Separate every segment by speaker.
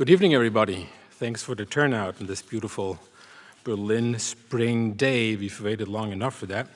Speaker 1: Good evening, everybody. Thanks for the turnout on this beautiful Berlin spring day. We've waited long enough for that,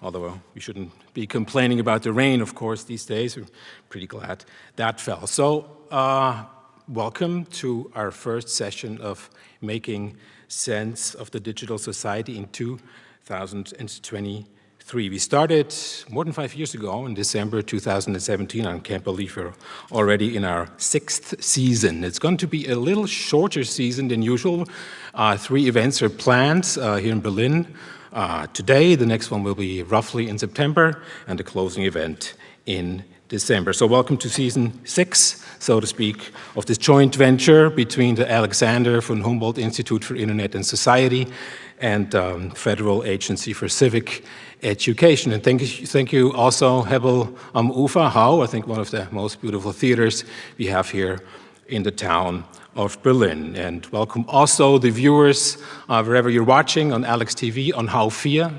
Speaker 1: although we shouldn't be complaining about the rain, of course, these days. We're pretty glad that fell. So, uh, welcome to our first session of Making Sense of the Digital Society in 2020 three. We started more than five years ago in December 2017. I can't believe we're already in our sixth season. It's going to be a little shorter season than usual. Uh, three events are planned uh, here in Berlin uh, today. The next one will be roughly in September and the closing event in December. So welcome to season six, so to speak, of this joint venture between the Alexander von Humboldt Institute for Internet and Society and um, Federal Agency for Civic education. And thank you, thank you also Hebbel am Ufer, HAU, I think one of the most beautiful theaters we have here in the town of Berlin. And welcome also the viewers uh, wherever you're watching on Alex TV, on 4,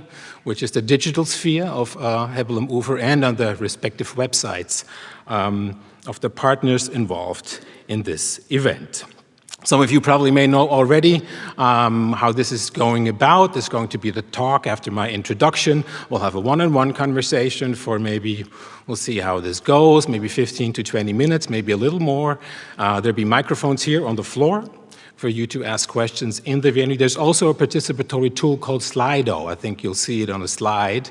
Speaker 1: which is the digital sphere of uh, Hebbel am Ufer and on the respective websites um, of the partners involved in this event. Some of you probably may know already um, how this is going about. This is going to be the talk after my introduction. We'll have a one-on-one -on -one conversation for maybe, we'll see how this goes, maybe 15 to 20 minutes, maybe a little more. Uh, there'll be microphones here on the floor for you to ask questions in the venue. There's also a participatory tool called Slido. I think you'll see it on a slide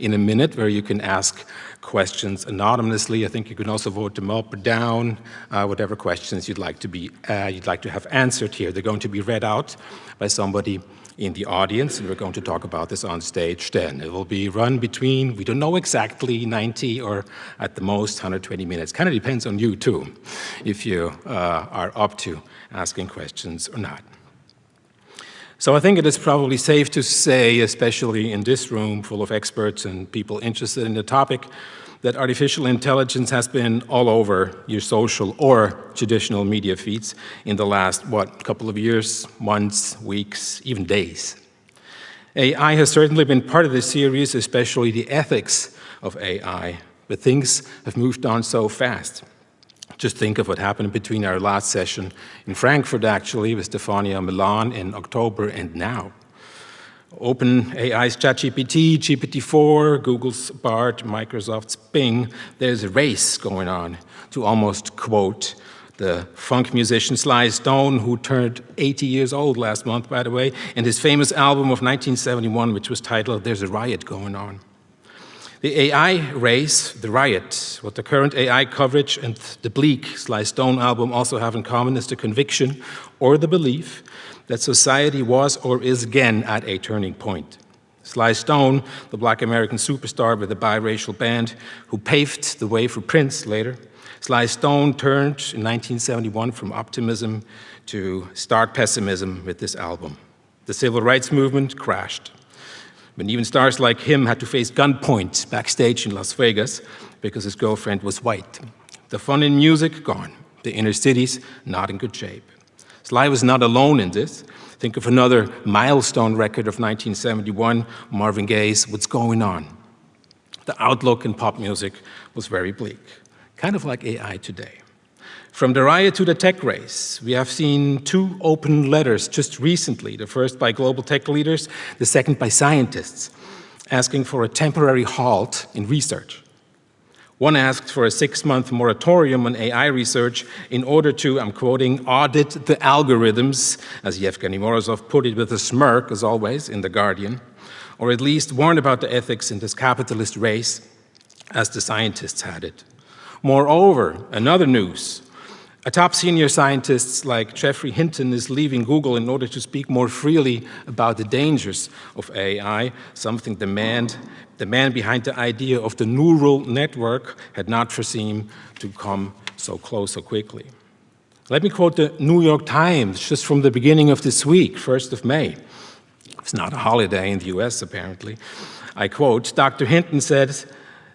Speaker 1: in a minute where you can ask questions anonymously. I think you can also vote them up or down, uh, whatever questions you'd like to be uh, you'd like to have answered here. They're going to be read out by somebody in the audience, and we're going to talk about this on stage then. It will be run between, we don't know exactly, 90 or at the most 120 minutes. Kind of depends on you too, if you uh, are up to asking questions or not. So I think it is probably safe to say, especially in this room full of experts and people interested in the topic, that artificial intelligence has been all over your social or traditional media feeds in the last, what, couple of years, months, weeks, even days. AI has certainly been part of the series, especially the ethics of AI, but things have moved on so fast. Just think of what happened between our last session in Frankfurt, actually, with Stefania Milan in October and now. OpenAI's ChatGPT, GPT-4, Google's BARD, Microsoft's Bing, there's a race going on to almost quote the funk musician Sly Stone, who turned 80 years old last month, by the way, and his famous album of 1971, which was titled There's a Riot Going On. The AI race, the riot, what the current AI coverage and the bleak Sly Stone album also have in common is the conviction or the belief that society was or is again at a turning point. Sly Stone, the black American superstar with a biracial band who paved the way for Prince later, Sly Stone turned in 1971 from optimism to stark pessimism with this album. The civil rights movement crashed when even stars like him had to face gunpoint backstage in Las Vegas because his girlfriend was white. The fun in music, gone. The inner cities, not in good shape. Sly was not alone in this. Think of another milestone record of 1971, Marvin Gaye's What's Going On. The outlook in pop music was very bleak, kind of like AI today. From the riot to the tech race, we have seen two open letters just recently, the first by global tech leaders, the second by scientists, asking for a temporary halt in research. One asked for a six-month moratorium on AI research in order to, I'm quoting, audit the algorithms, as Evgeny Morozov put it with a smirk, as always, in The Guardian, or at least warn about the ethics in this capitalist race, as the scientists had it. Moreover, another news, a top senior scientist like Geoffrey Hinton is leaving Google in order to speak more freely about the dangers of AI, something the man, the man behind the idea of the neural network had not foreseen to come so close so quickly. Let me quote the New York Times just from the beginning of this week, 1st of May. It's not a holiday in the US, apparently. I quote, Dr. Hinton said,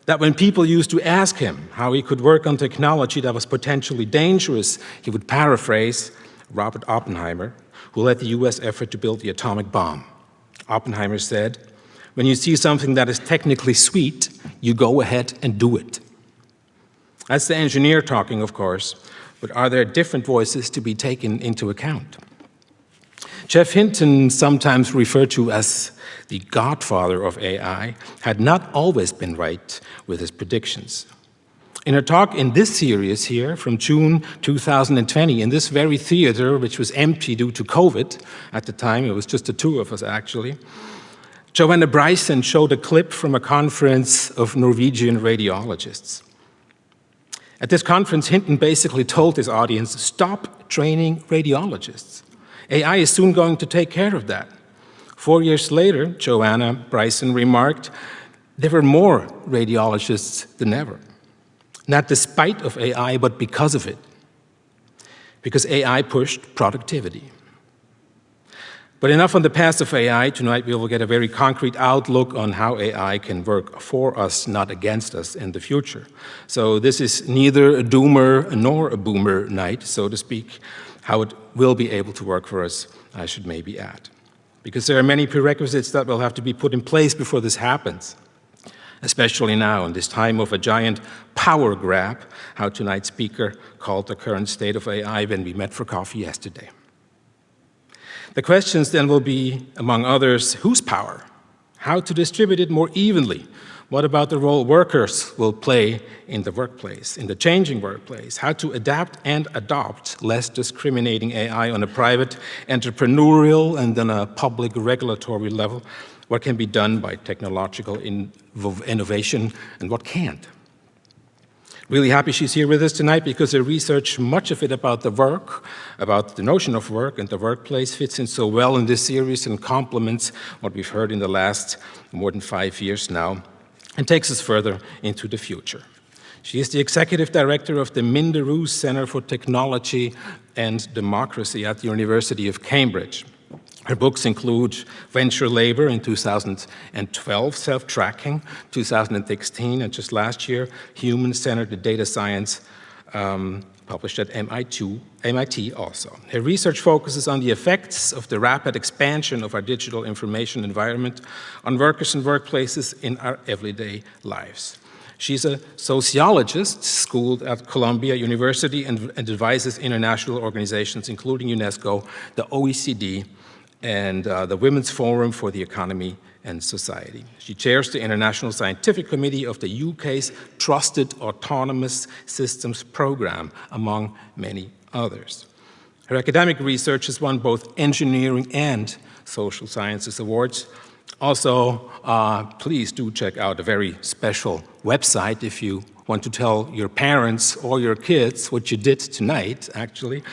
Speaker 1: that when people used to ask him how he could work on technology that was potentially dangerous, he would paraphrase Robert Oppenheimer, who led the US effort to build the atomic bomb. Oppenheimer said, when you see something that is technically sweet, you go ahead and do it. That's the engineer talking, of course, but are there different voices to be taken into account? Geoff Hinton, sometimes referred to as the godfather of AI, had not always been right with his predictions. In a talk in this series here from June 2020, in this very theater, which was empty due to COVID at the time, it was just the two of us actually, Joanna Bryson showed a clip from a conference of Norwegian radiologists. At this conference, Hinton basically told his audience, stop training radiologists. AI is soon going to take care of that. Four years later, Joanna Bryson remarked, there were more radiologists than ever. Not despite of AI, but because of it. Because AI pushed productivity. But enough on the past of AI. Tonight we will get a very concrete outlook on how AI can work for us, not against us in the future. So this is neither a doomer nor a boomer night, so to speak. How it will be able to work for us, I should maybe add. Because there are many prerequisites that will have to be put in place before this happens especially now in this time of a giant power grab, how tonight's speaker called the current state of AI when we met for coffee yesterday. The questions then will be, among others, whose power? How to distribute it more evenly? What about the role workers will play in the workplace, in the changing workplace? How to adapt and adopt less discriminating AI on a private, entrepreneurial, and then a public regulatory level what can be done by technological in innovation and what can't. Really happy she's here with us tonight because her research, much of it about the work, about the notion of work and the workplace fits in so well in this series and complements what we've heard in the last more than five years now and takes us further into the future. She is the executive director of the Minderoo Center for Technology and Democracy at the University of Cambridge. Her books include Venture Labor in 2012, Self-Tracking, 2016, and just last year, Human-Centered Data Science, um, published at MIT, also. Her research focuses on the effects of the rapid expansion of our digital information environment on workers and workplaces in our everyday lives. She's a sociologist schooled at Columbia University and, and advises international organizations, including UNESCO, the OECD, and uh, the Women's Forum for the Economy and Society. She chairs the International Scientific Committee of the UK's Trusted Autonomous Systems Programme, among many others. Her academic research has won both engineering and social sciences awards. Also, uh, please do check out a very special website if you want to tell your parents or your kids what you did tonight, actually.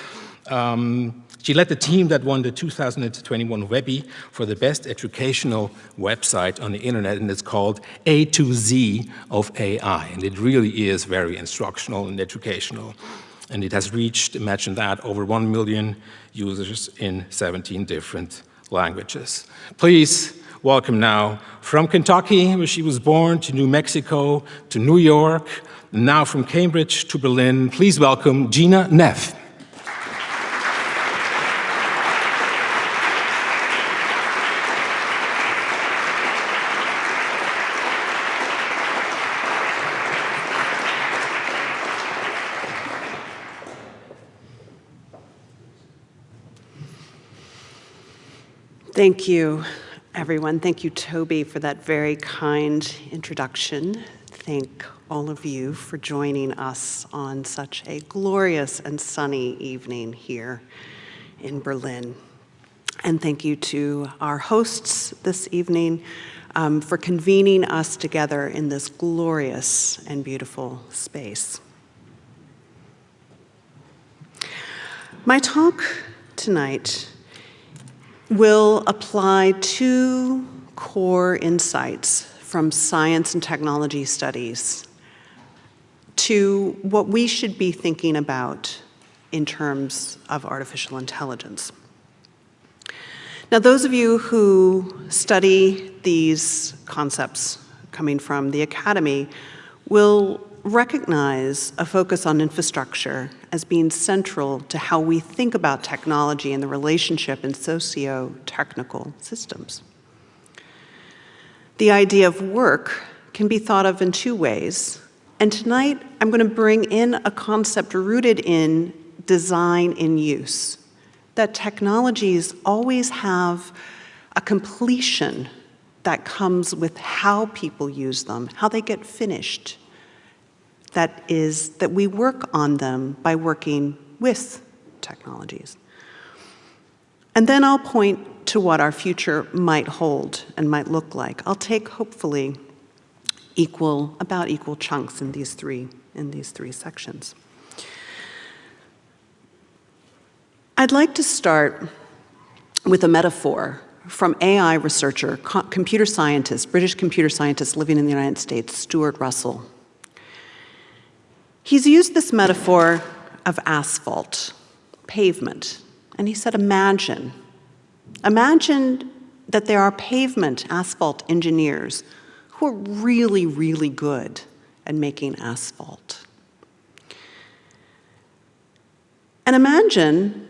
Speaker 1: Um, she led the team that won the 2021 Webby for the best educational website on the internet, and it's called A to Z of AI. And it really is very instructional and educational. And it has reached, imagine that, over 1 million users in 17 different languages. Please welcome now from Kentucky, where she was born, to New Mexico, to New York, now from Cambridge to Berlin. Please welcome Gina Neff.
Speaker 2: Thank you, everyone. Thank you, Toby, for that very kind introduction. Thank all of you for joining us on such a glorious and sunny evening here in Berlin. And thank you to our hosts this evening um, for convening us together in this glorious and beautiful space. My talk tonight will apply two core insights from science and technology studies to what we should be thinking about in terms of artificial intelligence. Now, those of you who study these concepts coming from the academy will recognize a focus on infrastructure as being central to how we think about technology and the relationship in socio-technical systems. The idea of work can be thought of in two ways, and tonight I'm going to bring in a concept rooted in design in use, that technologies always have a completion that comes with how people use them, how they get finished. That is, that we work on them by working with technologies. And then I'll point to what our future might hold and might look like. I'll take, hopefully, equal, about equal chunks in these three, in these three sections. I'd like to start with a metaphor from AI researcher, computer scientist, British computer scientist living in the United States, Stuart Russell. He's used this metaphor of asphalt, pavement, and he said, imagine, imagine that there are pavement asphalt engineers who are really, really good at making asphalt. And imagine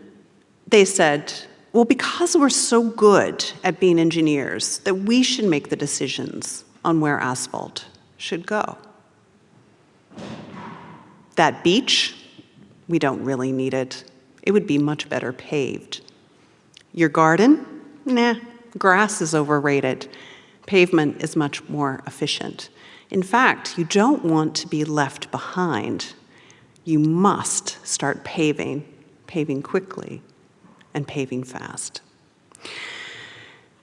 Speaker 2: they said, well, because we're so good at being engineers, that we should make the decisions on where asphalt should go. That beach, we don't really need it. It would be much better paved. Your garden? Nah, grass is overrated. Pavement is much more efficient. In fact, you don't want to be left behind. You must start paving, paving quickly and paving fast.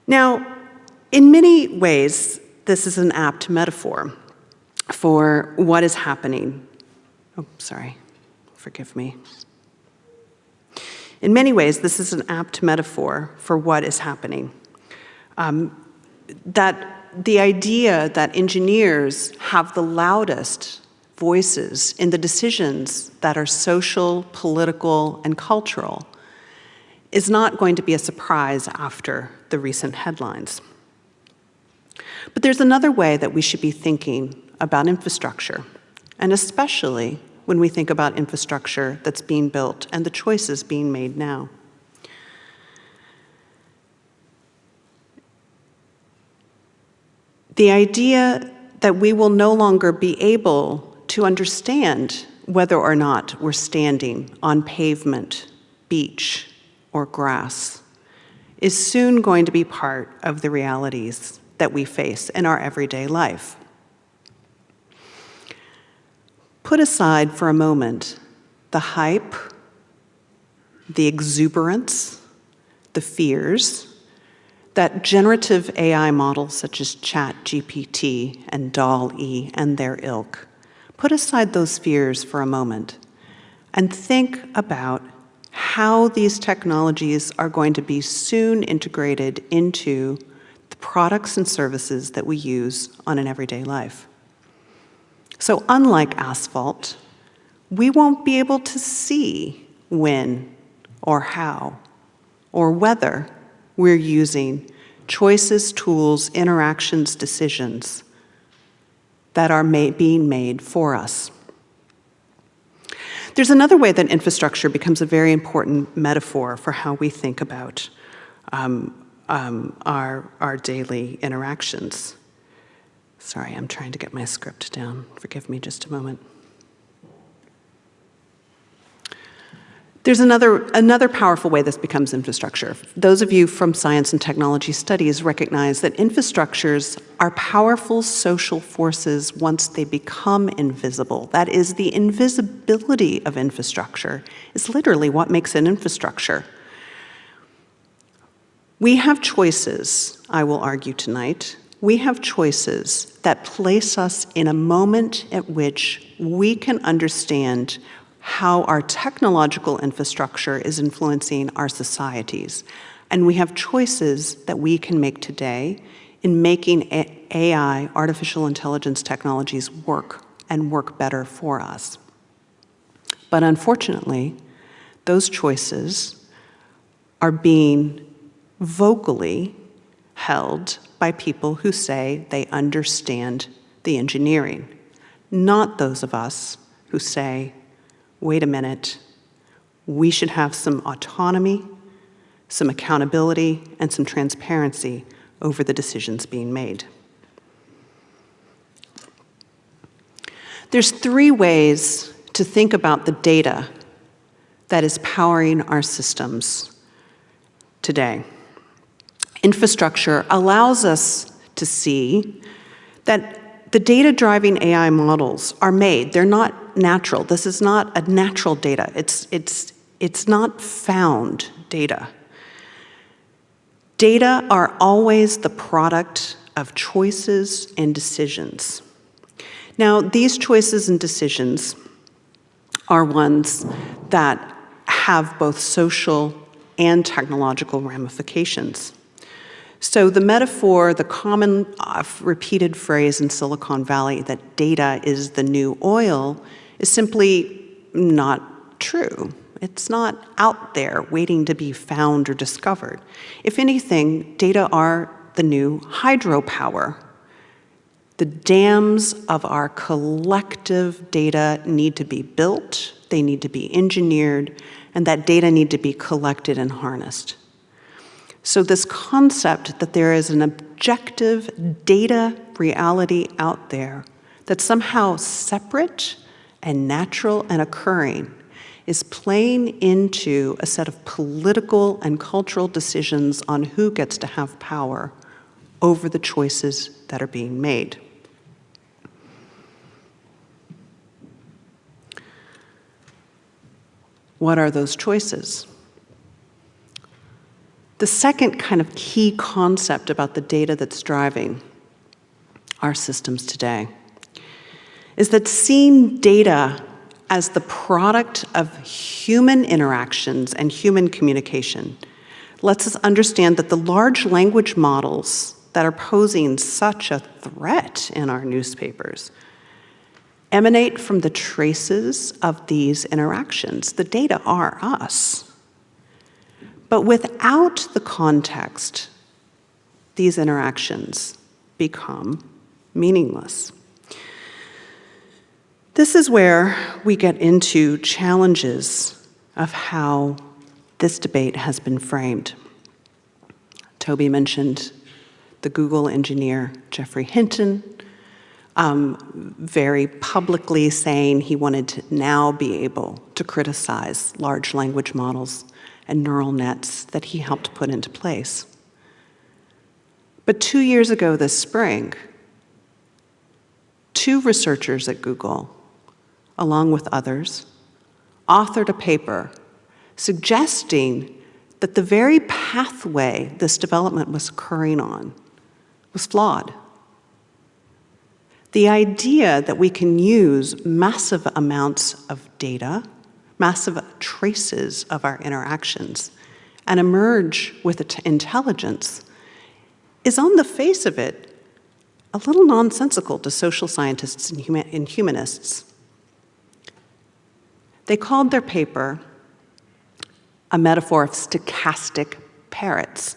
Speaker 2: Now, in many ways, this is an apt metaphor for what is happening. Oh, sorry, forgive me. In many ways, this is an apt metaphor for what is happening. Um, that the idea that engineers have the loudest voices in the decisions that are social, political, and cultural is not going to be a surprise after the recent headlines. But there's another way that we should be thinking about infrastructure, and especially when we think about infrastructure that's being built and the choices being made now. The idea that we will no longer be able to understand whether or not we're standing on pavement, beach, or grass is soon going to be part of the realities that we face in our everyday life. Put aside for a moment the hype, the exuberance, the fears that generative AI models such as ChatGPT and DALL-E and their ilk, put aside those fears for a moment and think about how these technologies are going to be soon integrated into the products and services that we use on an everyday life. So unlike asphalt, we won't be able to see when or how or whether we're using choices, tools, interactions, decisions that are being made for us. There's another way that infrastructure becomes a very important metaphor for how we think about um, um, our, our daily interactions. Sorry, I'm trying to get my script down. Forgive me just a moment. There's another, another powerful way this becomes infrastructure. Those of you from science and technology studies recognize that infrastructures are powerful social forces once they become invisible. That is, the invisibility of infrastructure is literally what makes an infrastructure. We have choices, I will argue tonight, we have choices that place us in a moment at which we can understand how our technological infrastructure is influencing our societies. And we have choices that we can make today in making AI, artificial intelligence technologies work and work better for us. But unfortunately, those choices are being vocally held by people who say they understand the engineering, not those of us who say wait a minute, we should have some autonomy, some accountability, and some transparency over the decisions being made. There's three ways to think about the data that is powering our systems today. Infrastructure allows us to see that the data driving AI models are made. They're not natural. This is not a natural data. It's, it's, it's not found data. Data are always the product of choices and decisions. Now, these choices and decisions are ones that have both social and technological ramifications. So the metaphor, the common uh, repeated phrase in Silicon Valley that data is the new oil is simply not true. It's not out there waiting to be found or discovered. If anything, data are the new hydropower. The dams of our collective data need to be built, they need to be engineered, and that data need to be collected and harnessed. So this concept that there is an objective data reality out there that's somehow separate and natural and occurring is playing into a set of political and cultural decisions on who gets to have power over the choices that are being made. What are those choices? The second kind of key concept about the data that's driving our systems today is that seeing data as the product of human interactions and human communication lets us understand that the large language models that are posing such a threat in our newspapers emanate from the traces of these interactions. The data are us. But without the context, these interactions become meaningless. This is where we get into challenges of how this debate has been framed. Toby mentioned the Google engineer Geoffrey Hinton, um, very publicly saying he wanted to now be able to criticize large language models and neural nets that he helped put into place. But two years ago this spring, two researchers at Google, along with others, authored a paper suggesting that the very pathway this development was occurring on was flawed. The idea that we can use massive amounts of data massive traces of our interactions and emerge with intelligence is on the face of it a little nonsensical to social scientists and, human and humanists. They called their paper a metaphor of stochastic parrots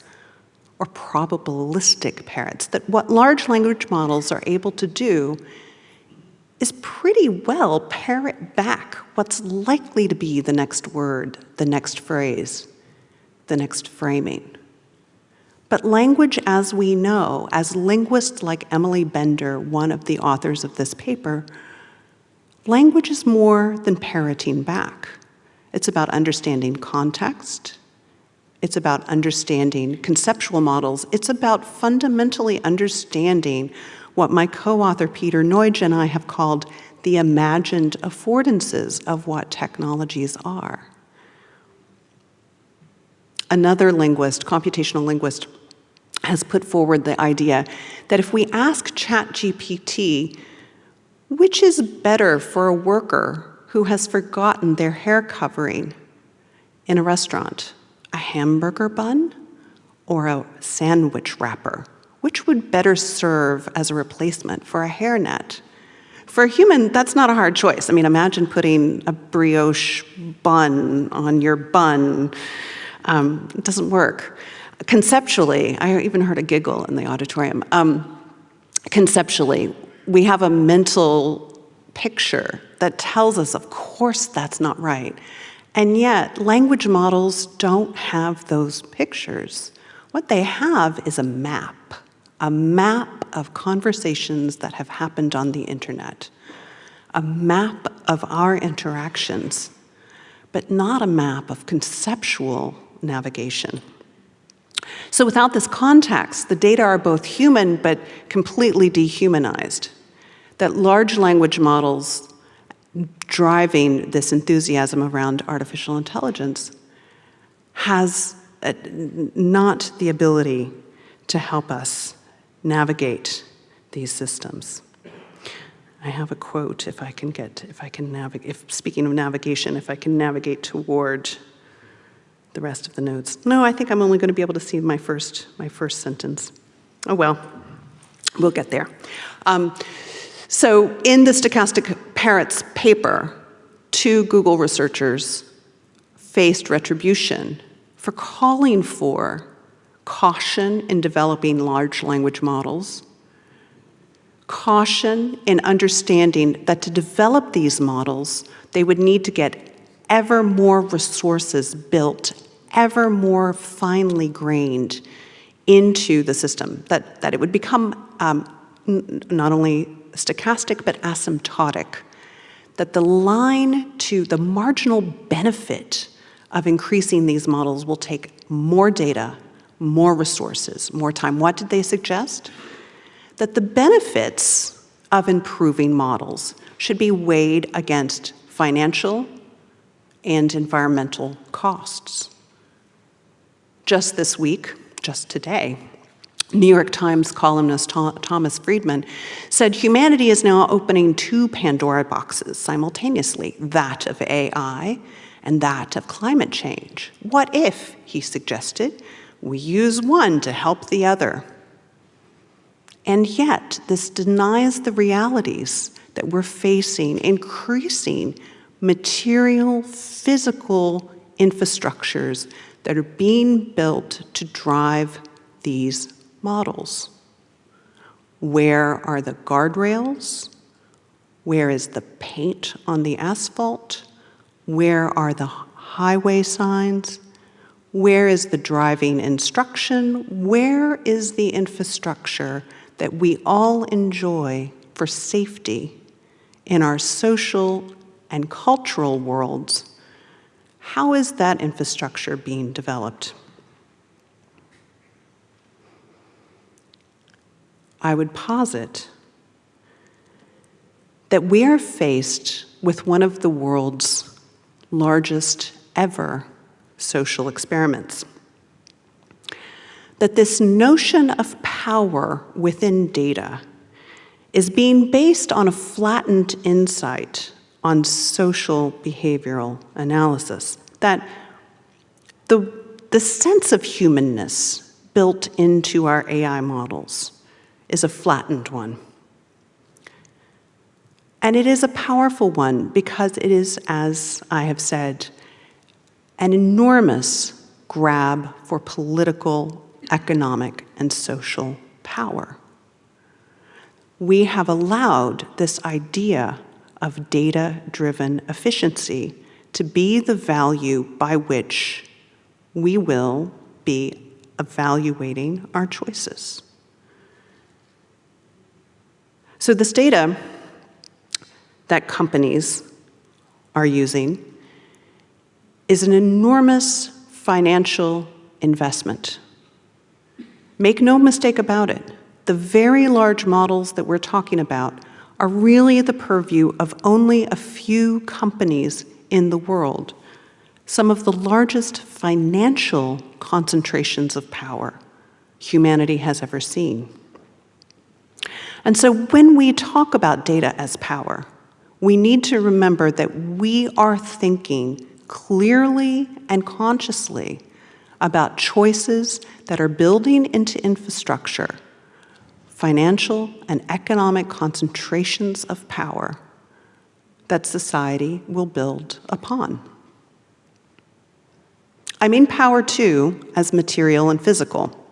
Speaker 2: or probabilistic parrots, that what large language models are able to do is pretty well parrot back what's likely to be the next word, the next phrase, the next framing. But language as we know, as linguists like Emily Bender, one of the authors of this paper, language is more than parroting back. It's about understanding context. It's about understanding conceptual models. It's about fundamentally understanding what my co-author Peter Nagy and I have called the imagined affordances of what technologies are. Another linguist, computational linguist, has put forward the idea that if we ask ChatGPT, which is better for a worker who has forgotten their hair covering in a restaurant, a hamburger bun or a sandwich wrapper? which would better serve as a replacement for a hairnet? For a human, that's not a hard choice. I mean, imagine putting a brioche bun on your bun. Um, it doesn't work. Conceptually, I even heard a giggle in the auditorium. Um, conceptually, we have a mental picture that tells us, of course, that's not right. And yet, language models don't have those pictures. What they have is a map a map of conversations that have happened on the internet, a map of our interactions. but not a map of conceptual navigation. So without this context, the data are both human but completely dehumanized. That large language models driving this enthusiasm around artificial intelligence has uh, not the ability to help us navigate these systems. I have a quote if I can get, if I can navigate, if speaking of navigation, if I can navigate toward the rest of the notes. No, I think I'm only going to be able to see my first, my first sentence. Oh well, we'll get there. Um, so in the Stochastic Parrots paper, two Google researchers faced retribution for calling for caution in developing large language models, caution in understanding that to develop these models, they would need to get ever more resources built, ever more finely grained into the system, that, that it would become um, not only stochastic but asymptotic, that the line to the marginal benefit of increasing these models will take more data, more resources, more time. What did they suggest? That the benefits of improving models should be weighed against financial and environmental costs. Just this week, just today, New York Times columnist Thomas Friedman said humanity is now opening two Pandora boxes simultaneously, that of AI and that of climate change. What if, he suggested, we use one to help the other? And yet, this denies the realities that we're facing increasing material, physical infrastructures that are being built to drive these models. Where are the guardrails? Where is the paint on the asphalt? Where are the highway signs? Where is the driving instruction? Where is the infrastructure that we all enjoy for safety in our social and cultural worlds? How is that infrastructure being developed? I would posit that we are faced with one of the world's largest ever social experiments. That this notion of power within data is being based on a flattened insight on social behavioral analysis. That the, the sense of humanness built into our AI models is a flattened one. And it is a powerful one because it is, as I have said, an enormous grab for political, economic, and social power. We have allowed this idea of data-driven efficiency to be the value by which we will be evaluating our choices. So this data that companies are using is an enormous financial investment. Make no mistake about it, the very large models that we're talking about are really the purview of only a few companies in the world, some of the largest financial concentrations of power humanity has ever seen. And so when we talk about data as power, we need to remember that we are thinking clearly and consciously about choices that are building into infrastructure financial and economic concentrations of power that society will build upon. I mean power, too, as material and physical.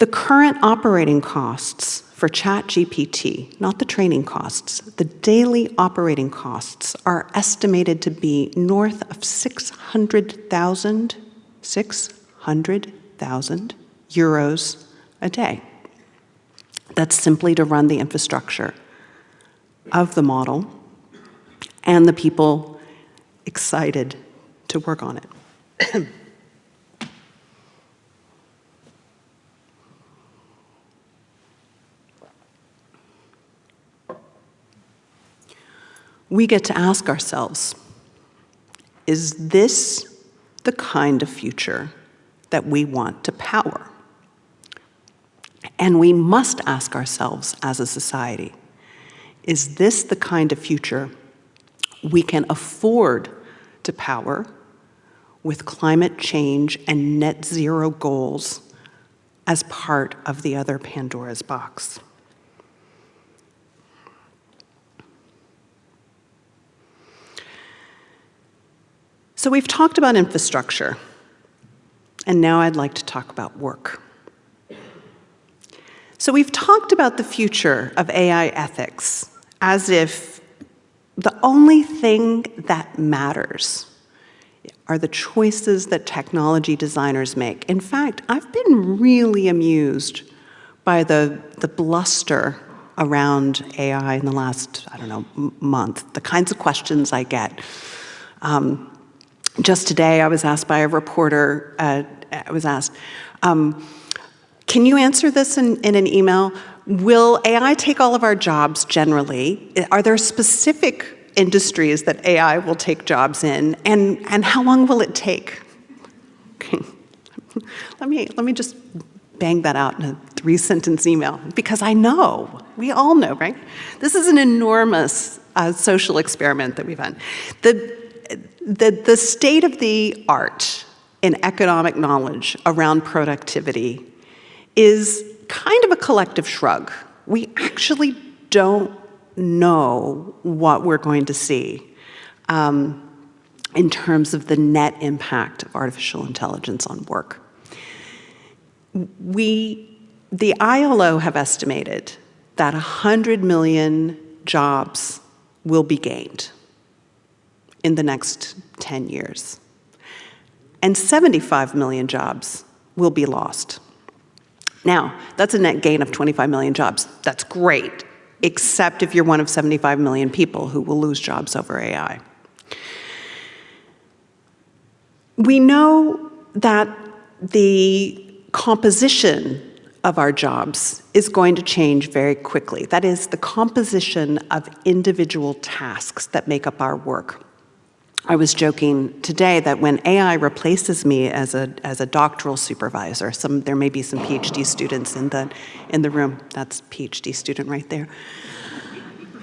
Speaker 2: The current operating costs for ChatGPT, not the training costs, the daily operating costs are estimated to be north of 600,000, 600,000 euros a day. That's simply to run the infrastructure of the model and the people excited to work on it. we get to ask ourselves, is this the kind of future that we want to power? And we must ask ourselves as a society, is this the kind of future we can afford to power with climate change and net zero goals as part of the other Pandora's box? So we've talked about infrastructure, and now I'd like to talk about work. So we've talked about the future of AI ethics as if the only thing that matters are the choices that technology designers make. In fact, I've been really amused by the, the bluster around AI in the last, I don't know, month, the kinds of questions I get. Um, just today, I was asked by a reporter, uh, I was asked, um, can you answer this in, in an email? Will AI take all of our jobs generally? Are there specific industries that AI will take jobs in? And, and how long will it take? Okay. let, me, let me just bang that out in a three sentence email because I know, we all know, right? This is an enormous uh, social experiment that we've done. The, the, the state of the art in economic knowledge around productivity is kind of a collective shrug. We actually don't know what we're going to see um, in terms of the net impact of artificial intelligence on work. We, the ILO have estimated that 100 million jobs will be gained in the next 10 years. And 75 million jobs will be lost. Now, that's a net gain of 25 million jobs. That's great, except if you're one of 75 million people who will lose jobs over AI. We know that the composition of our jobs is going to change very quickly. That is, the composition of individual tasks that make up our work. I was joking today that when AI replaces me as a, as a doctoral supervisor, some, there may be some PhD students in the, in the room. That's PhD student right there.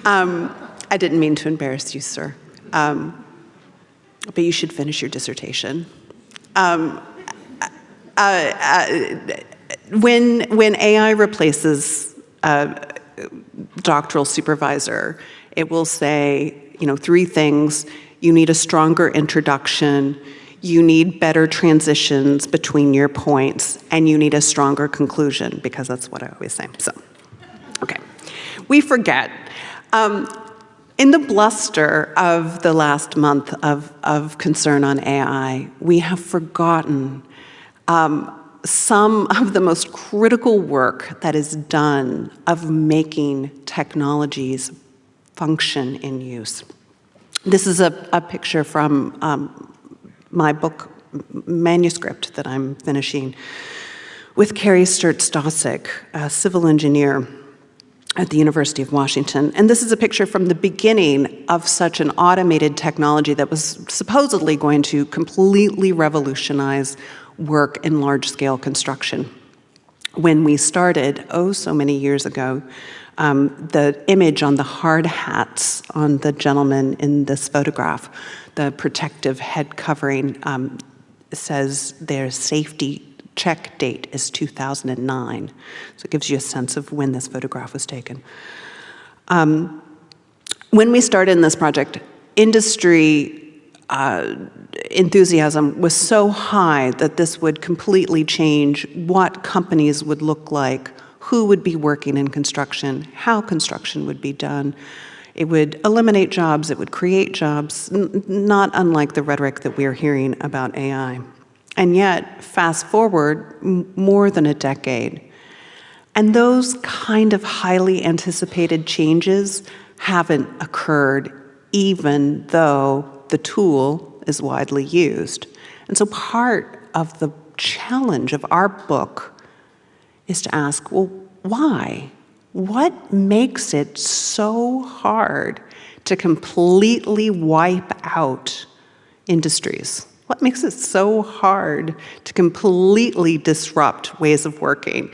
Speaker 2: Um, I didn't mean to embarrass you, sir. Um, but you should finish your dissertation. Um, uh, uh, when, when AI replaces a doctoral supervisor, it will say, you know, three things you need a stronger introduction, you need better transitions between your points, and you need a stronger conclusion, because that's what I always say. So, okay. We forget. Um, in the bluster of the last month of, of concern on AI, we have forgotten um, some of the most critical work that is done of making technologies function in use. This is a, a picture from um, my book manuscript that I'm finishing with Carrie Sturts Dossick, a civil engineer at the University of Washington. And this is a picture from the beginning of such an automated technology that was supposedly going to completely revolutionize work in large-scale construction. When we started, oh, so many years ago, um, the image on the hard hats on the gentleman in this photograph, the protective head covering um, says their safety check date is 2009. So it gives you a sense of when this photograph was taken. Um, when we started in this project, industry uh, enthusiasm was so high that this would completely change what companies would look like who would be working in construction, how construction would be done. It would eliminate jobs, it would create jobs, not unlike the rhetoric that we're hearing about AI. And yet, fast forward more than a decade, and those kind of highly anticipated changes haven't occurred even though the tool is widely used. And so part of the challenge of our book is to ask, well, why? What makes it so hard to completely wipe out industries? What makes it so hard to completely disrupt ways of working?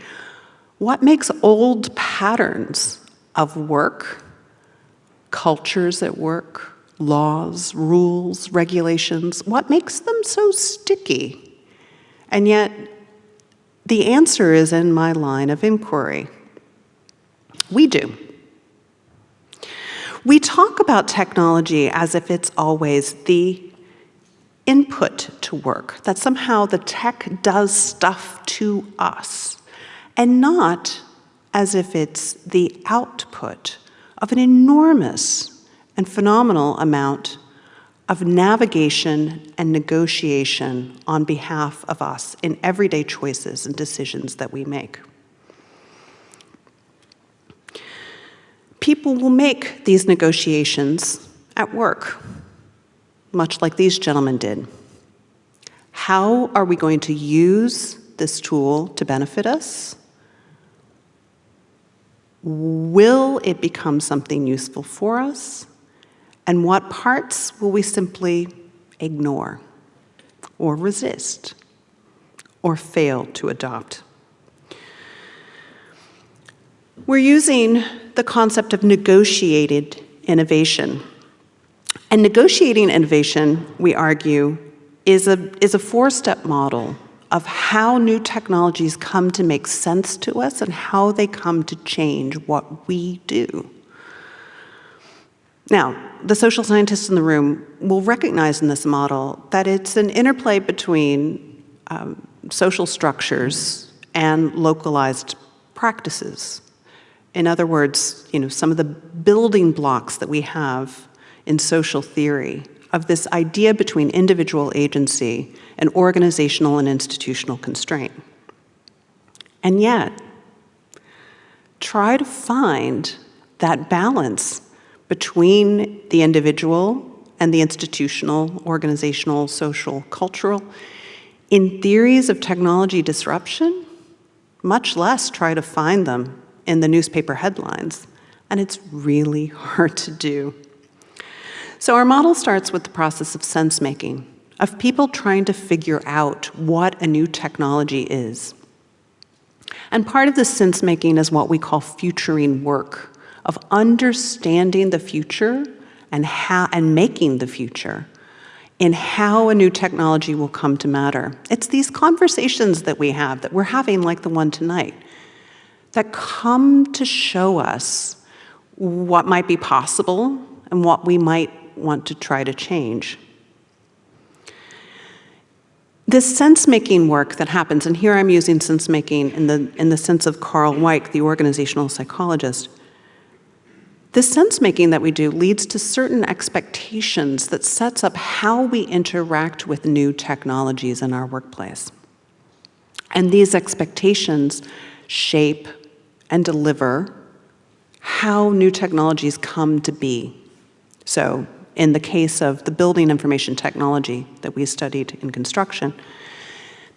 Speaker 2: What makes old patterns of work, cultures at work, laws, rules, regulations, what makes them so sticky? And yet, the answer is in my line of inquiry. We do. We talk about technology as if it's always the input to work, that somehow the tech does stuff to us, and not as if it's the output of an enormous and phenomenal amount of navigation and negotiation on behalf of us in everyday choices and decisions that we make. People will make these negotiations at work, much like these gentlemen did. How are we going to use this tool to benefit us? Will it become something useful for us? And what parts will we simply ignore or resist or fail to adopt? We're using the concept of negotiated innovation. And negotiating innovation, we argue, is a, is a four-step model of how new technologies come to make sense to us and how they come to change what we do. Now, the social scientists in the room will recognize in this model that it's an interplay between um, social structures and localized practices. In other words, you know, some of the building blocks that we have in social theory of this idea between individual agency and organizational and institutional constraint. And yet, try to find that balance between the individual and the institutional, organizational, social, cultural. In theories of technology disruption, much less try to find them in the newspaper headlines. And it's really hard to do. So our model starts with the process of sense making, of people trying to figure out what a new technology is. And part of the sense making is what we call futuring work, of understanding the future and, how, and making the future in how a new technology will come to matter. It's these conversations that we have, that we're having like the one tonight, that come to show us what might be possible and what we might want to try to change. This sense-making work that happens, and here I'm using sense-making in the, in the sense of Karl Weick, the organizational psychologist, this sense-making that we do leads to certain expectations that sets up how we interact with new technologies in our workplace. And these expectations shape and deliver how new technologies come to be. So in the case of the building information technology that we studied in construction,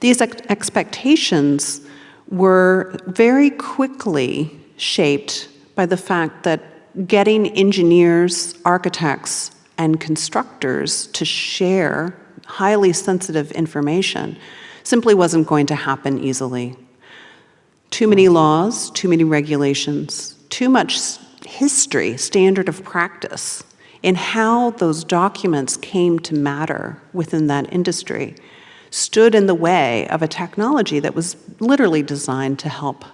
Speaker 2: these ex expectations were very quickly shaped by the fact that getting engineers, architects, and constructors to share highly sensitive information simply wasn't going to happen easily. Too many laws, too many regulations, too much history, standard of practice in how those documents came to matter within that industry stood in the way of a technology that was literally designed to help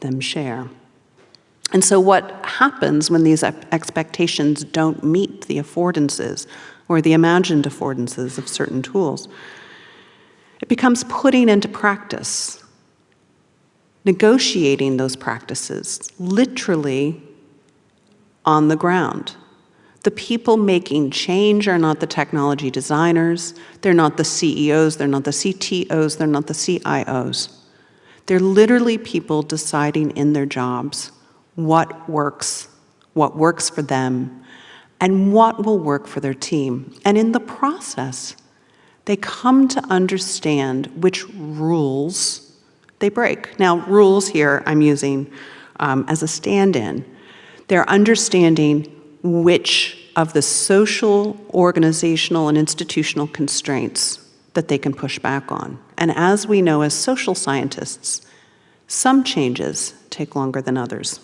Speaker 2: them share. And so what happens when these expectations don't meet the affordances or the imagined affordances of certain tools? It becomes putting into practice, negotiating those practices, literally on the ground. The people making change are not the technology designers, they're not the CEOs, they're not the CTOs, they're not the CIOs. They're literally people deciding in their jobs what works, what works for them, and what will work for their team. And in the process, they come to understand which rules they break. Now, rules here I'm using um, as a stand-in. They're understanding which of the social, organizational, and institutional constraints that they can push back on. And as we know as social scientists, some changes take longer than others.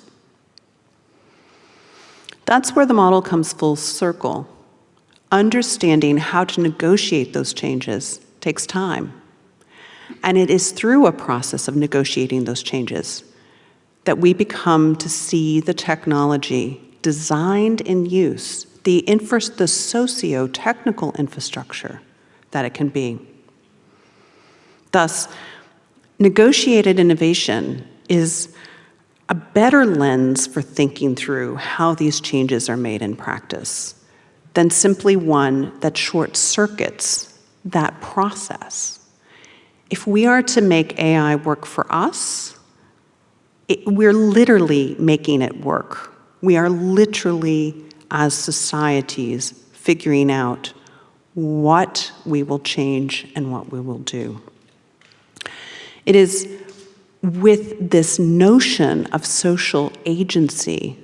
Speaker 2: That's where the model comes full circle. Understanding how to negotiate those changes takes time. And it is through a process of negotiating those changes that we become to see the technology designed in use, the, the socio-technical infrastructure that it can be. Thus, negotiated innovation is a better lens for thinking through how these changes are made in practice than simply one that short circuits that process. If we are to make AI work for us, it, we're literally making it work. We are literally, as societies, figuring out what we will change and what we will do. It is with this notion of social agency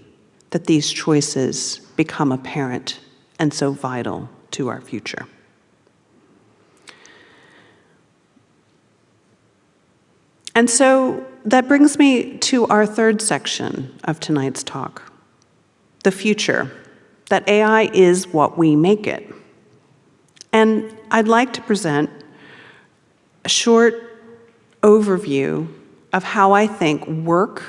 Speaker 2: that these choices become apparent and so vital to our future. And so that brings me to our third section of tonight's talk, the future, that AI is what we make it. And I'd like to present a short overview of how I think work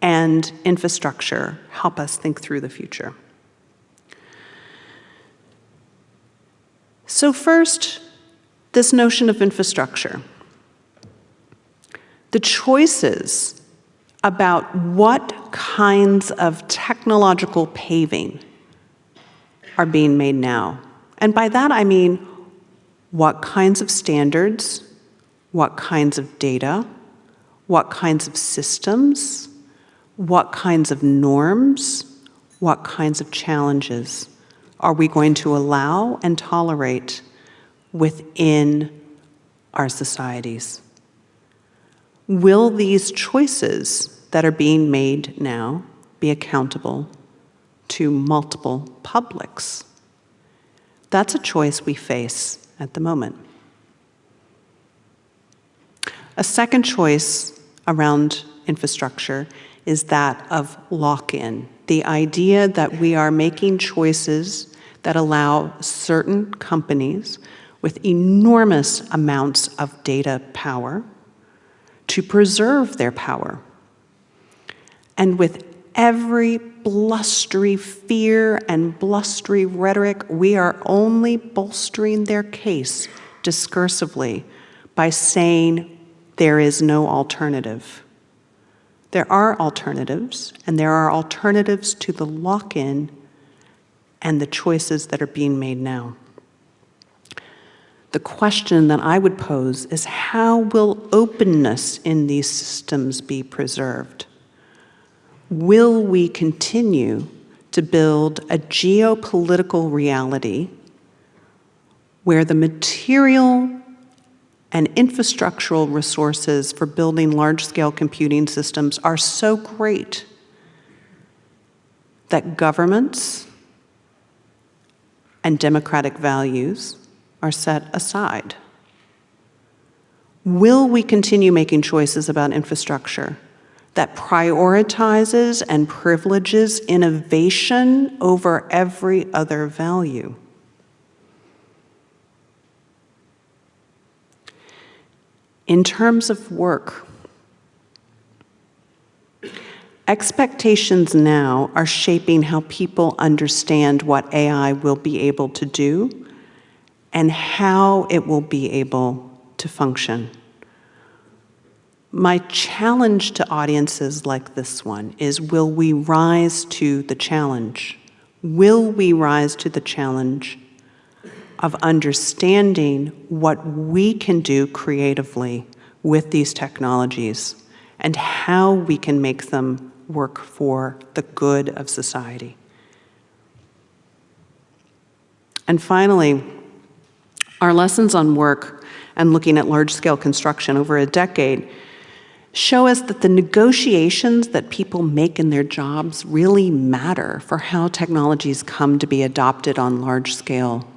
Speaker 2: and infrastructure help us think through the future. So first, this notion of infrastructure. The choices about what kinds of technological paving are being made now. And by that I mean what kinds of standards, what kinds of data, what kinds of systems, what kinds of norms, what kinds of challenges are we going to allow and tolerate within our societies? Will these choices that are being made now be accountable to multiple publics? That's a choice we face at the moment. A second choice around infrastructure is that of lock-in, the idea that we are making choices that allow certain companies with enormous amounts of data power to preserve their power. And with every blustery fear and blustery rhetoric, we are only bolstering their case discursively by saying there is no alternative. There are alternatives, and there are alternatives to the lock-in and the choices that are being made now. The question that I would pose is how will openness in these systems be preserved? Will we continue to build a geopolitical reality where the material and infrastructural resources for building large-scale computing systems are so great that governments and democratic values are set aside? Will we continue making choices about infrastructure that prioritizes and privileges innovation over every other value? In terms of work, expectations now are shaping how people understand what AI will be able to do and how it will be able to function. My challenge to audiences like this one is will we rise to the challenge? Will we rise to the challenge of understanding what we can do creatively with these technologies and how we can make them work for the good of society. And finally, our lessons on work and looking at large-scale construction over a decade show us that the negotiations that people make in their jobs really matter for how technologies come to be adopted on large-scale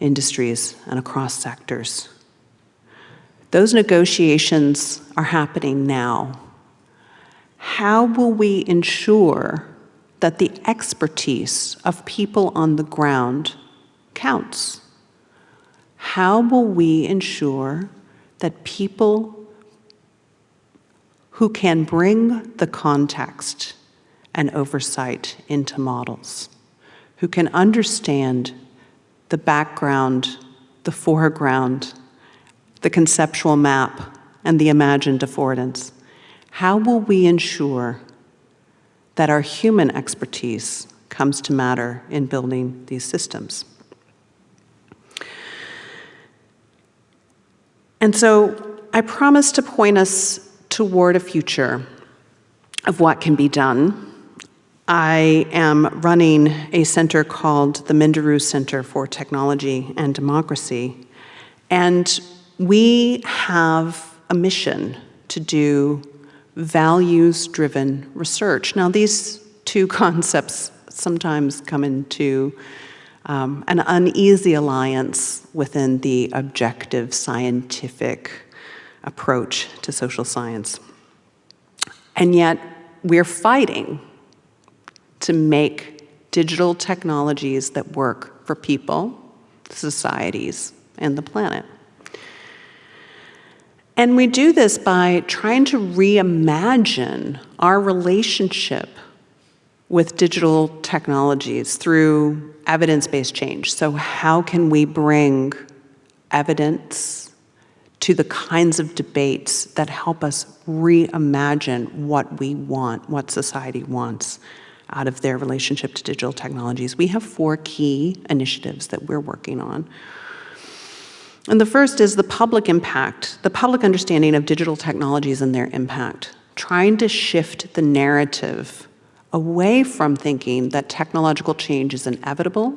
Speaker 2: industries and across sectors. Those negotiations are happening now. How will we ensure that the expertise of people on the ground counts? How will we ensure that people who can bring the context and oversight into models, who can understand the background, the foreground, the conceptual map, and the imagined affordance. How will we ensure that our human expertise comes to matter in building these systems? And so I promise to point us toward a future of what can be done. I am running a center called the Minderoo Center for Technology and Democracy, and we have a mission to do values-driven research. Now, these two concepts sometimes come into um, an uneasy alliance within the objective scientific approach to social science. And yet, we're fighting to make digital technologies that work for people, societies, and the planet. And we do this by trying to reimagine our relationship with digital technologies through evidence-based change. So how can we bring evidence to the kinds of debates that help us reimagine what we want, what society wants out of their relationship to digital technologies. We have four key initiatives that we're working on. And the first is the public impact, the public understanding of digital technologies and their impact, trying to shift the narrative away from thinking that technological change is inevitable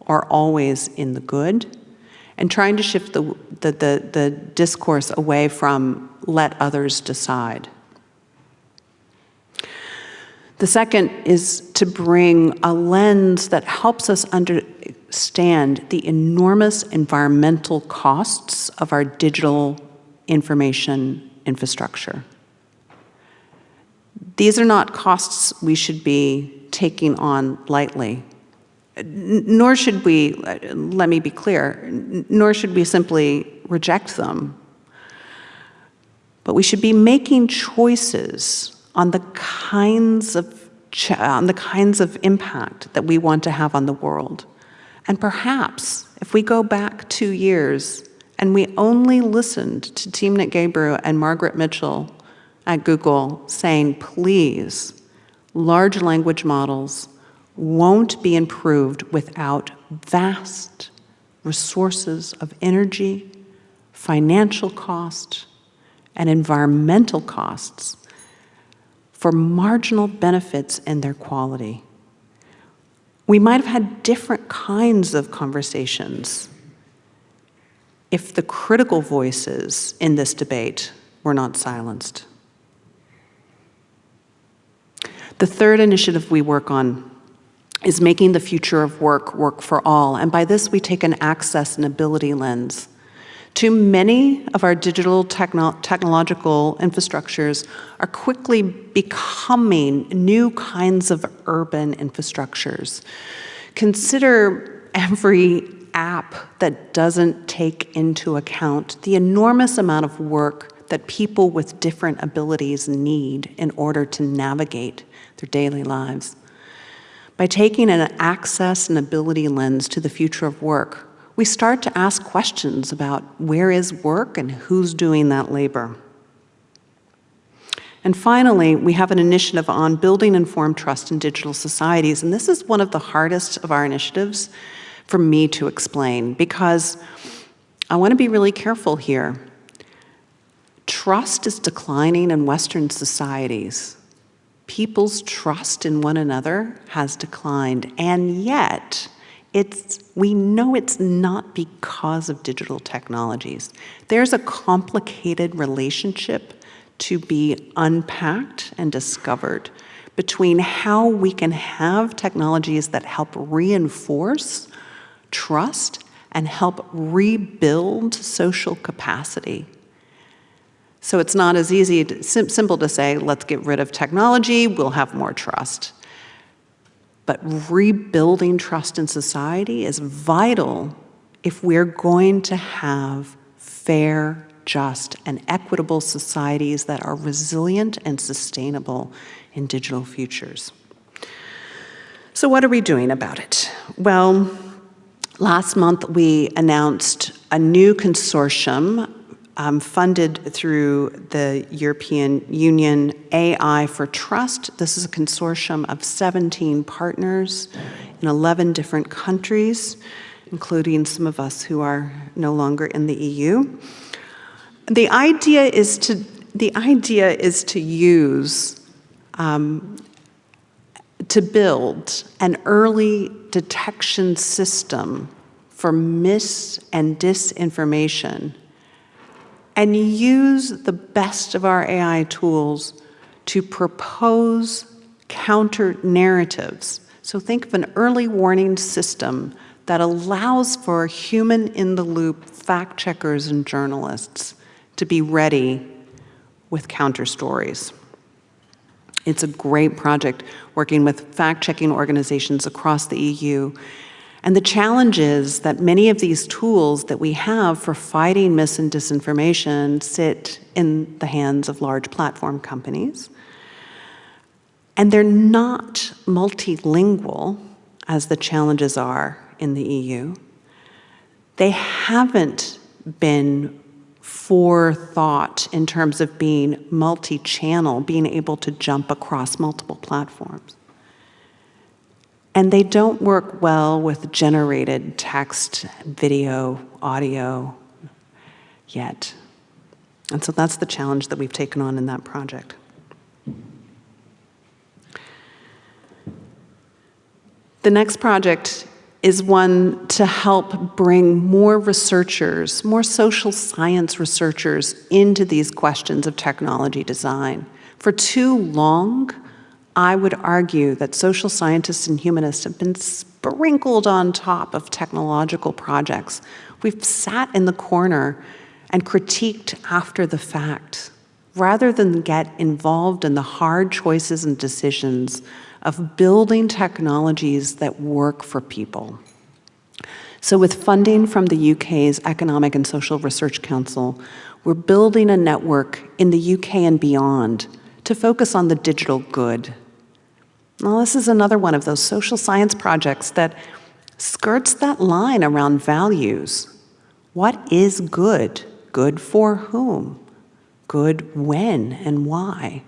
Speaker 2: or always in the good, and trying to shift the, the, the, the discourse away from let others decide. The second is to bring a lens that helps us understand the enormous environmental costs of our digital information infrastructure. These are not costs we should be taking on lightly nor should we, let me be clear, nor should we simply reject them. But we should be making choices on the kinds of on the kinds of impact that we want to have on the world. And perhaps if we go back two years and we only listened to Timnit Gebru and Margaret Mitchell at Google saying, please, large language models won't be improved without vast resources of energy, financial cost, and environmental costs for marginal benefits and their quality. We might have had different kinds of conversations if the critical voices in this debate were not silenced. The third initiative we work on is making the future of work work for all. And by this, we take an access and ability lens. Too many of our digital techno technological infrastructures are quickly becoming new kinds of urban infrastructures. Consider every app that doesn't take into account the enormous amount of work that people with different abilities need in order to navigate their daily lives. By taking an access and ability lens to the future of work, we start to ask questions about where is work and who's doing that labor. And finally, we have an initiative on building informed trust in digital societies, and this is one of the hardest of our initiatives for me to explain because I want to be really careful here. Trust is declining in Western societies people's trust in one another has declined. And yet, it's, we know it's not because of digital technologies. There's a complicated relationship to be unpacked and discovered between how we can have technologies that help reinforce trust and help rebuild social capacity. So it's not as easy, to, sim simple to say, let's get rid of technology, we'll have more trust. But rebuilding trust in society is vital if we're going to have fair, just, and equitable societies that are resilient and sustainable in digital futures. So what are we doing about it? Well, last month we announced a new consortium um, funded through the European Union AI for Trust. This is a consortium of 17 partners in 11 different countries, including some of us who are no longer in the EU. The idea is to, the idea is to use, um, to build an early detection system for mis and disinformation and use the best of our AI tools to propose counter narratives. So think of an early warning system that allows for human in the loop fact checkers and journalists to be ready with counter stories. It's a great project working with fact checking organizations across the EU and the challenge is that many of these tools that we have for fighting mis and disinformation sit in the hands of large platform companies. And they're not multilingual, as the challenges are in the EU. They haven't been forethought in terms of being multi-channel, being able to jump across multiple platforms. And they don't work well with generated text, video, audio yet. And so that's the challenge that we've taken on in that project. The next project is one to help bring more researchers, more social science researchers into these questions of technology design. For too long, I would argue that social scientists and humanists have been sprinkled on top of technological projects. We've sat in the corner and critiqued after the fact, rather than get involved in the hard choices and decisions of building technologies that work for people. So with funding from the UK's Economic and Social Research Council, we're building a network in the UK and beyond to focus on the digital good well, this is another one of those social science projects that skirts that line around values. What is good? Good for whom? Good when and why?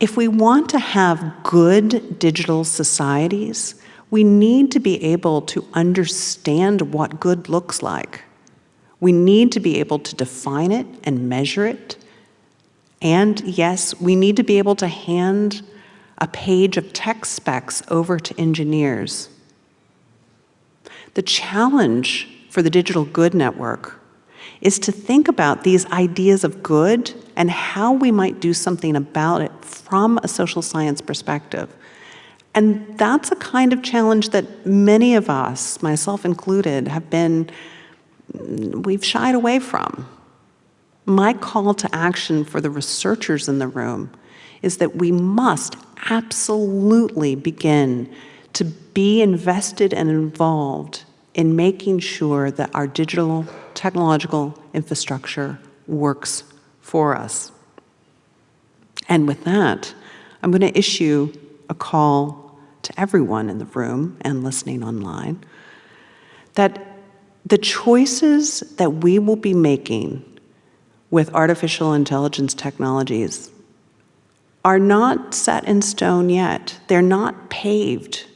Speaker 2: If we want to have good digital societies, we need to be able to understand what good looks like. We need to be able to define it and measure it. And yes, we need to be able to hand a page of tech specs over to engineers. The challenge for the Digital Good Network is to think about these ideas of good and how we might do something about it from a social science perspective. And that's a kind of challenge that many of us, myself included, have been, we've shied away from. My call to action for the researchers in the room is that we must absolutely begin to be invested and involved in making sure that our digital technological infrastructure works for us. And with that, I'm going to issue a call to everyone in the room and listening online that the choices that we will be making with artificial intelligence technologies are not set in stone yet. They're not paved.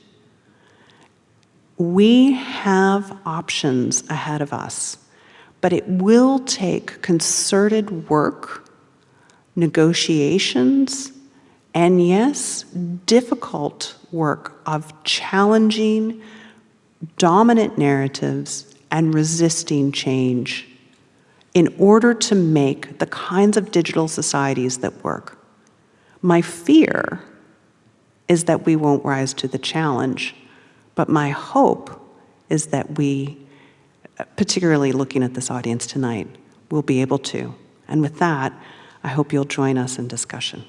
Speaker 2: We have options ahead of us, but it will take concerted work, negotiations, and yes, difficult work of challenging dominant narratives and resisting change in order to make the kinds of digital societies that work. My fear is that we won't rise to the challenge, but my hope is that we, particularly looking at this audience tonight, will be able to. And with that, I hope you'll join us in discussion.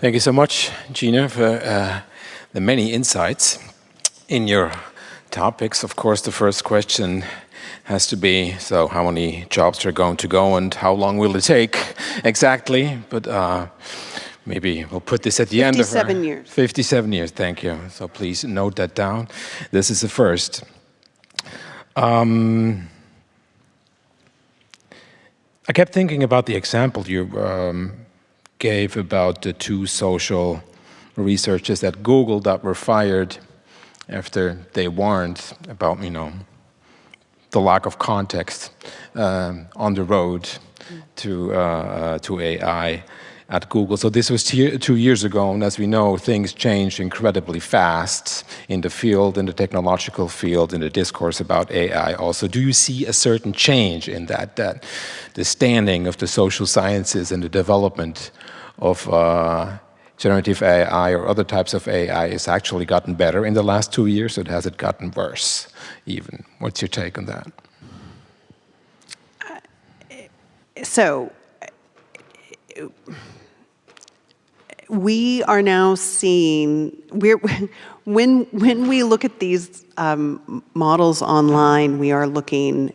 Speaker 1: Thank you so much, Gina, for uh, the many insights in your topics. Of course, the first question has to be, so how many jobs are going to go and how long will it take exactly? But uh, maybe we'll put this at the end of
Speaker 2: 57 years.
Speaker 1: 57 years, thank you. So please note that down. This is the first. Um, I kept thinking about the example you um, gave about the two social researchers at Google that were fired after they warned about, you know, the lack of context um, on the road to, uh, uh, to AI at Google. So this was two years ago, and as we know, things change incredibly fast in the field, in the technological field, in the discourse about AI also. Do you see a certain change in that, that the standing of the social sciences and the development of uh, generative AI or other types of AI has actually gotten better in the last two years, or has it gotten worse even? What's your take on that?
Speaker 2: So, we are now seeing, we're, when, when we look at these um, models online, we are looking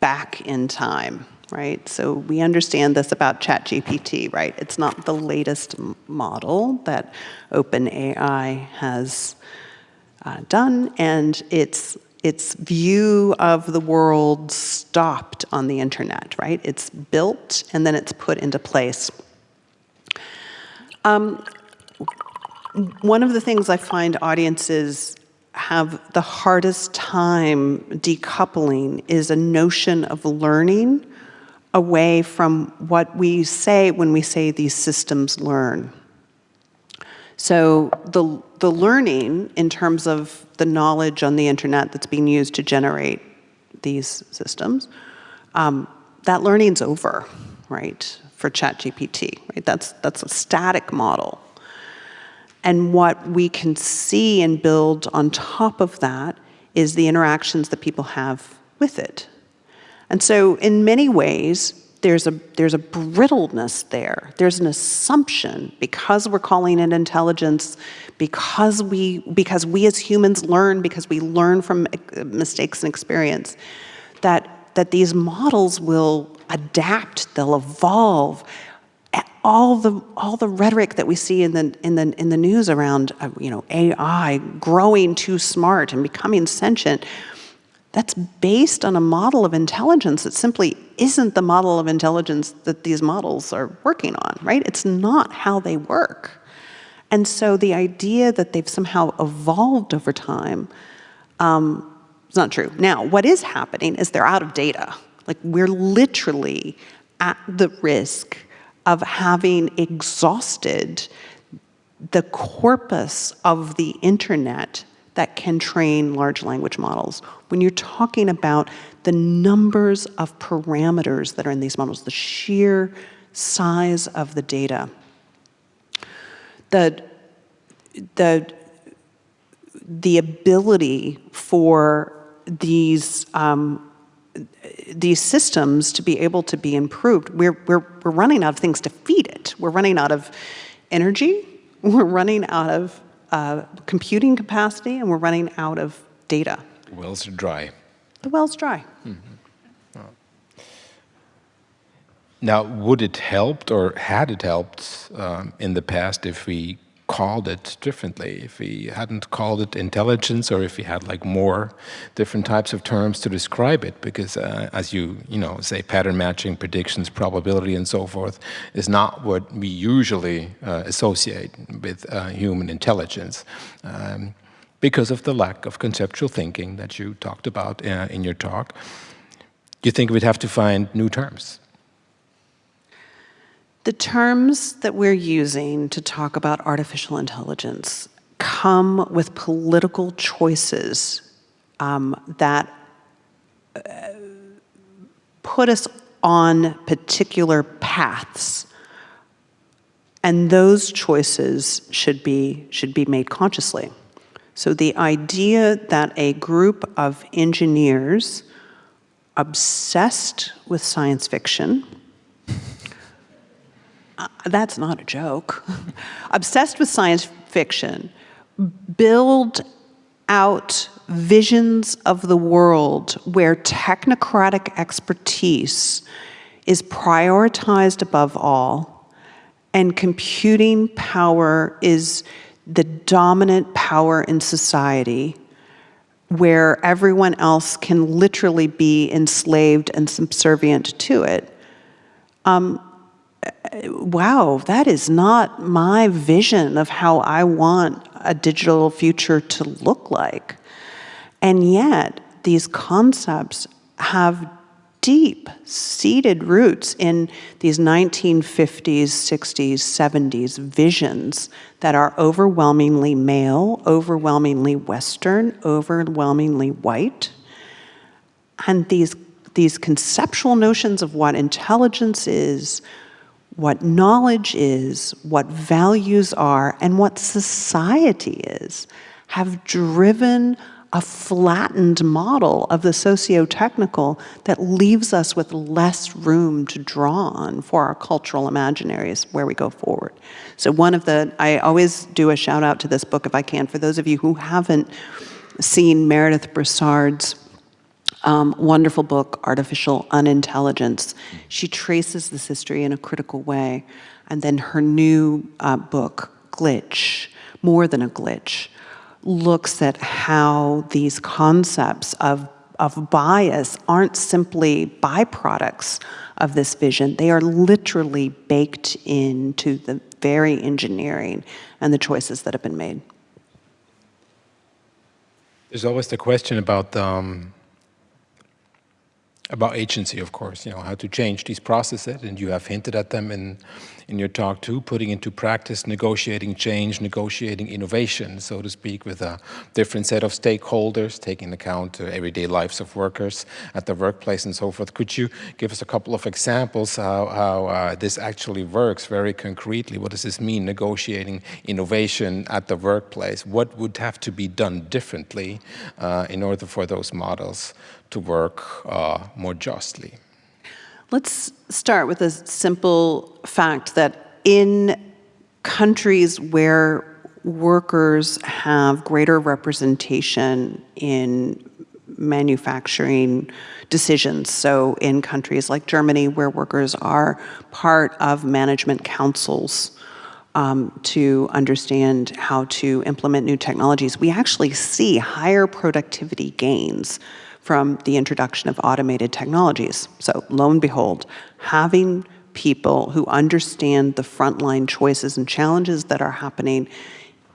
Speaker 2: back in time right? So we understand this about ChatGPT, right? It's not the latest model that OpenAI has uh, done, and its its view of the world stopped on the internet, right? It's built and then it's put into place. Um, one of the things I find audiences have the hardest time decoupling is a notion of learning away from what we say when we say these systems learn. So the, the learning in terms of the knowledge on the internet that's being used to generate these systems, um, that learning's over, right, for ChatGPT, right? That's, that's a static model. And what we can see and build on top of that is the interactions that people have with it. And so in many ways, there's a, there's a brittleness there. There's an assumption because we're calling it intelligence, because we, because we as humans learn, because we learn from eh, mistakes and experience, that, that these models will adapt, they'll evolve. All the, all the rhetoric that we see in the, in the, in the news around uh, you know, AI growing too smart and becoming sentient, that's based on a model of intelligence that simply isn't the model of intelligence that these models are working on, right? It's not how they work. And so the idea that they've somehow evolved over time um, is not true. Now, what is happening is they're out of data. Like we're literally at the risk of having exhausted the corpus of the internet that can train large language models. When you're talking about the numbers of parameters that are in these models, the sheer size of the data, the, the, the ability for these um, these systems to be able to be improved, we're, we're, we're running out of things to feed it. We're running out of energy, we're running out of uh, computing capacity and we're running out of data.
Speaker 1: Wells are dry.
Speaker 2: The well's dry. Mm
Speaker 1: -hmm. oh. Now, would it helped or had it helped um, in the past if we called it differently, if we hadn't called it intelligence, or if we had like more different types of terms to describe it, because uh, as you you know say, pattern matching, predictions, probability, and so forth, is not what we usually uh, associate with uh, human intelligence. Um, because of the lack of conceptual thinking that you talked about uh, in your talk, you think we'd have to find new terms.
Speaker 2: The terms that we're using to talk about artificial intelligence come with political choices um, that uh, put us on particular paths. And those choices should be, should be made consciously. So the idea that a group of engineers obsessed with science fiction uh, that's not a joke, obsessed with science fiction, build out visions of the world where technocratic expertise is prioritized above all, and computing power is the dominant power in society where everyone else can literally be enslaved and subservient to it. Um, wow, that is not my vision of how I want a digital future to look like. And yet, these concepts have deep seated roots in these 1950s, 60s, 70s visions that are overwhelmingly male, overwhelmingly Western, overwhelmingly white. And these, these conceptual notions of what intelligence is, what knowledge is, what values are, and what society is, have driven a flattened model of the socio-technical that leaves us with less room to draw on for our cultural imaginaries where we go forward. So one of the, I always do a shout out to this book if I can, for those of you who haven't seen Meredith Broussard's um, wonderful book, Artificial Unintelligence. She traces this history in a critical way. And then her new uh, book, Glitch, More Than a Glitch, looks at how these concepts of, of bias aren't simply byproducts of this vision. They are literally baked into the very engineering and the choices that have been made.
Speaker 1: There's always the question about um, about agency, of course, you know, how to change these processes, and you have hinted at them in, in your talk too, putting into practice, negotiating change, negotiating innovation, so to speak, with a different set of stakeholders, taking account of everyday lives of workers at the workplace and so forth. Could you give us a couple of examples how, how uh, this actually works very concretely? What does this mean, negotiating innovation at the workplace? What would have to be done differently uh, in order for those models to work uh, more justly?
Speaker 2: Let's start with a simple fact that in countries where workers have greater representation in manufacturing decisions. So in countries like Germany, where workers are part of management councils um, to understand how to implement new technologies, we actually see higher productivity gains from the introduction of automated technologies. So lo and behold, having people who understand the frontline choices and challenges that are happening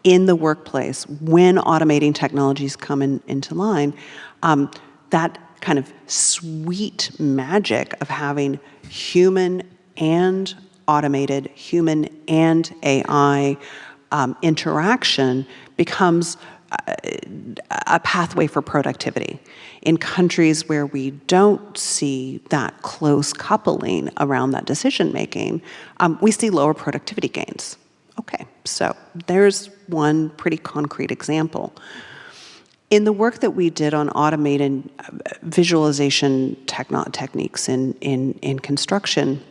Speaker 2: in the workplace when automating technologies come in, into line, um, that kind of sweet magic of having human and automated, human and AI um, interaction becomes a pathway for productivity. In countries where we don't see that close coupling around that decision making, um, we see lower productivity gains. Okay, so there's one pretty concrete example. In the work that we did on automated uh, visualization techniques in, in, in construction,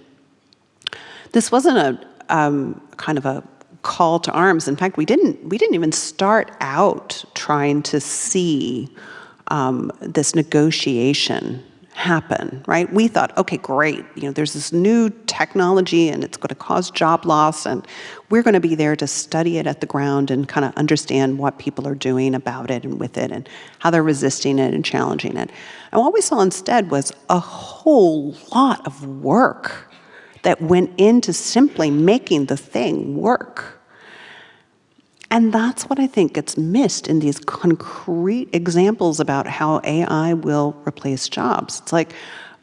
Speaker 2: this wasn't a um, kind of a call to arms. In fact, we didn't, we didn't even start out trying to see um, this negotiation happen, right? We thought, okay, great, you know, there's this new technology and it's going to cause job loss and we're going to be there to study it at the ground and kind of understand what people are doing about it and with it and how they're resisting it and challenging it. And what we saw instead was a whole lot of work that went into simply making the thing work. And that's what I think gets missed in these concrete examples about how AI will replace jobs. It's like,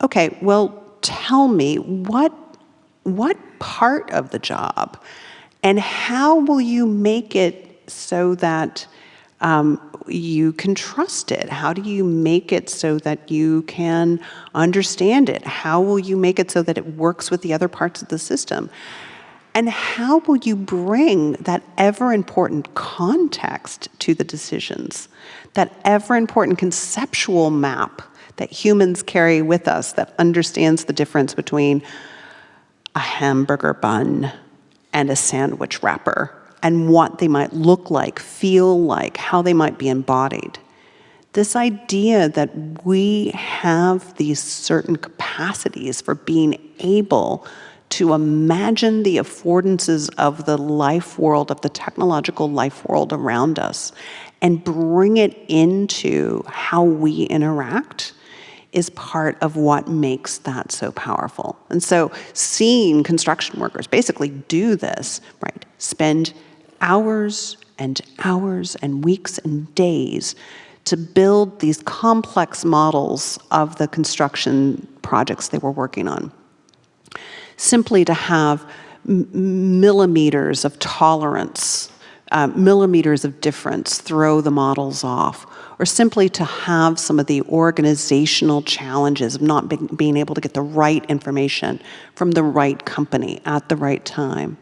Speaker 2: okay, well, tell me what, what part of the job and how will you make it so that um, you can trust it? How do you make it so that you can understand it? How will you make it so that it works with the other parts of the system? And how will you bring that ever important context to the decisions, that ever important conceptual map that humans carry with us that understands the difference between a hamburger bun and a sandwich wrapper and what they might look like, feel like, how they might be embodied. This idea that we have these certain capacities for being able to imagine the affordances of the life world, of the technological life world around us, and bring it into how we interact is part of what makes that so powerful. And so seeing construction workers basically do this, right, spend hours and hours and weeks and days to build these complex models of the construction projects they were working on simply to have millimeters of tolerance, uh, millimeters of difference, throw the models off, or simply to have some of the organizational challenges of not be being able to get the right information from the right company at the right time.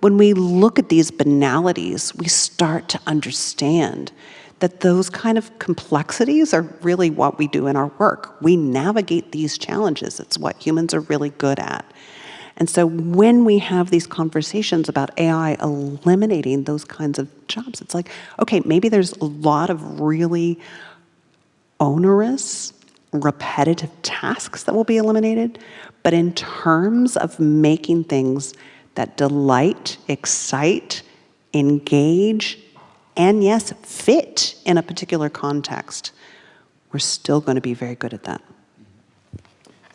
Speaker 2: When we look at these banalities, we start to understand that those kind of complexities are really what we do in our work. We navigate these challenges. It's what humans are really good at. And so when we have these conversations about AI eliminating those kinds of jobs, it's like, okay, maybe there's a lot of really onerous, repetitive tasks that will be eliminated, but in terms of making things that delight, excite, engage, and yes, fit in a particular context, we're still going to be very good at that.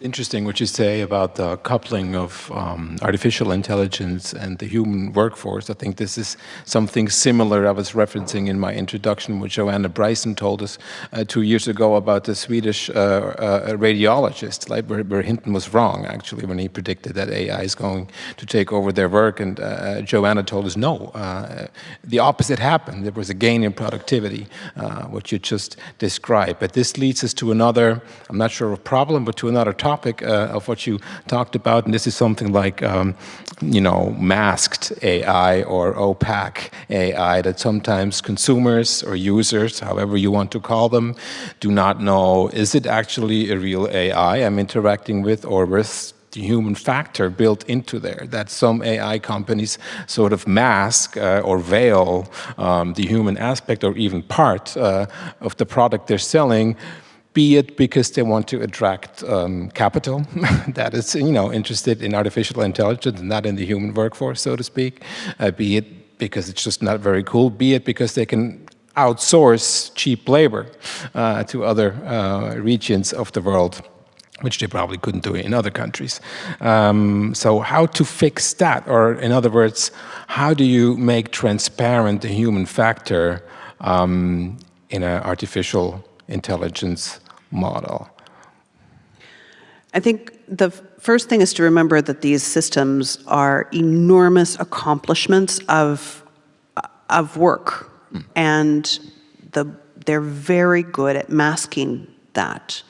Speaker 1: Interesting what you say about the coupling of um, artificial intelligence and the human workforce. I think this is something similar I was referencing in my introduction, which Joanna Bryson told us uh, two years ago about the Swedish uh, uh, radiologist, like where, where, Hinton was wrong, actually, when he predicted that AI is going to take over their work. And uh, Joanna told us, no, uh, the opposite happened. There was a gain in productivity, uh, what you just described. But this leads us to another, I'm not sure of problem, but to another topic topic uh, of what you talked about, and this is something like, um, you know, masked AI or opaque AI that sometimes consumers or users, however you want to call them, do not know, is it actually a real AI I'm interacting with or with the human factor built into there, that some AI companies sort of mask uh, or veil um, the human aspect or even part uh, of the product they're selling be it because they want to attract um, capital that is, you know, interested in artificial intelligence and not in the human workforce, so to speak, uh, be it because it's just not very cool, be it because they can outsource cheap labor uh, to other uh, regions of the world which they probably couldn't do in other countries. Um, so how to fix that? Or in other words, how do you make transparent the human factor um, in an artificial intelligence model?
Speaker 2: I think the first thing is to remember that these systems are enormous accomplishments of, of work. Mm. And the, they're very good at masking that.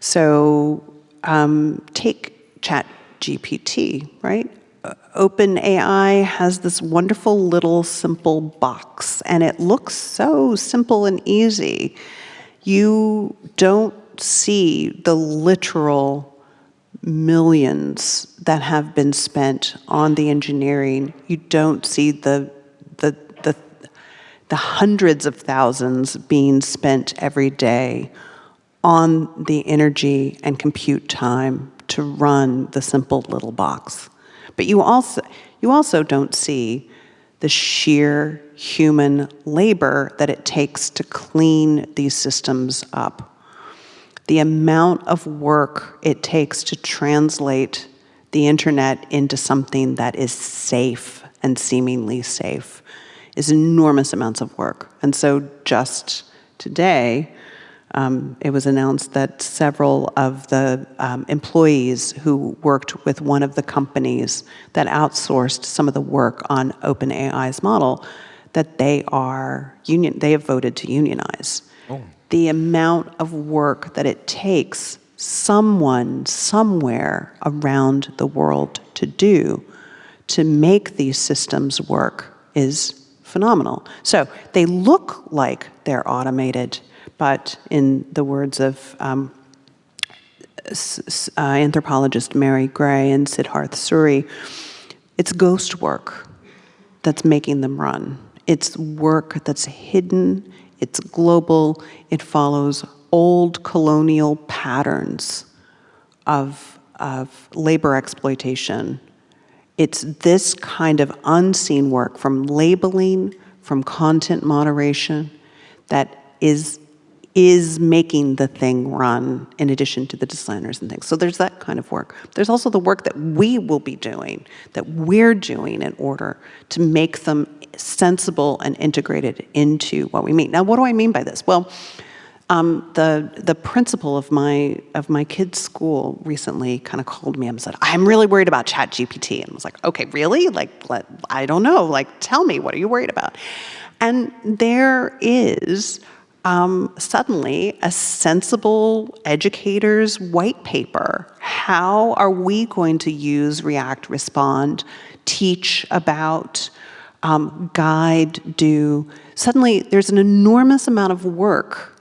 Speaker 2: So um, take Chat GPT, right? OpenAI has this wonderful little simple box, and it looks so simple and easy you don't see the literal millions that have been spent on the engineering. You don't see the, the, the, the hundreds of thousands being spent every day on the energy and compute time to run the simple little box. But you also, you also don't see the sheer human labor that it takes to clean these systems up. The amount of work it takes to translate the internet into something that is safe and seemingly safe is enormous amounts of work. And so just today, um, it was announced that several of the um, employees who worked with one of the companies that outsourced some of the work on OpenAI's model, that they are union, they have voted to unionize. Oh. The amount of work that it takes someone somewhere around the world to do to make these systems work is phenomenal. So they look like they're automated, but in the words of um, uh, anthropologist Mary Gray and Siddharth Suri, it's ghost work that's making them run. It's work that's hidden, it's global, it follows old colonial patterns of, of labor exploitation. It's this kind of unseen work from labeling, from content moderation, that is is making the thing run in addition to the designers and things. So there's that kind of work. There's also the work that we will be doing, that we're doing in order to make them sensible and integrated into what we mean. Now, what do I mean by this? Well, um, the the principal of my of my kid's school recently kind of called me and said, "I'm really worried about Chat GPT," and I was like, "Okay, really? Like, let, I don't know. Like, tell me, what are you worried about?" And there is um, suddenly a sensible educator's white paper. How are we going to use React Respond, teach about, um, guide, do? Suddenly, there's an enormous amount of work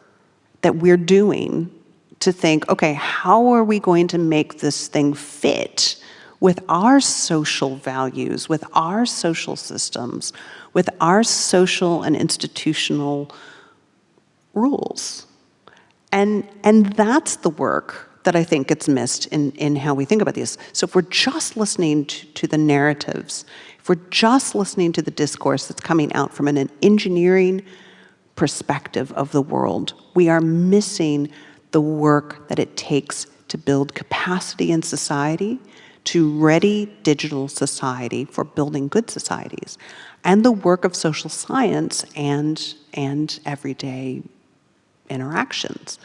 Speaker 2: that we're doing to think, okay, how are we going to make this thing fit with our social values, with our social systems, with our social and institutional rules. And, and that's the work that I think gets missed in, in how we think about these. So if we're just listening to, to the narratives, if we're just listening to the discourse that's coming out from an engineering perspective of the world, we are missing the work that it takes to build capacity in society, to ready digital society for building good societies, and the work of social science and, and everyday interactions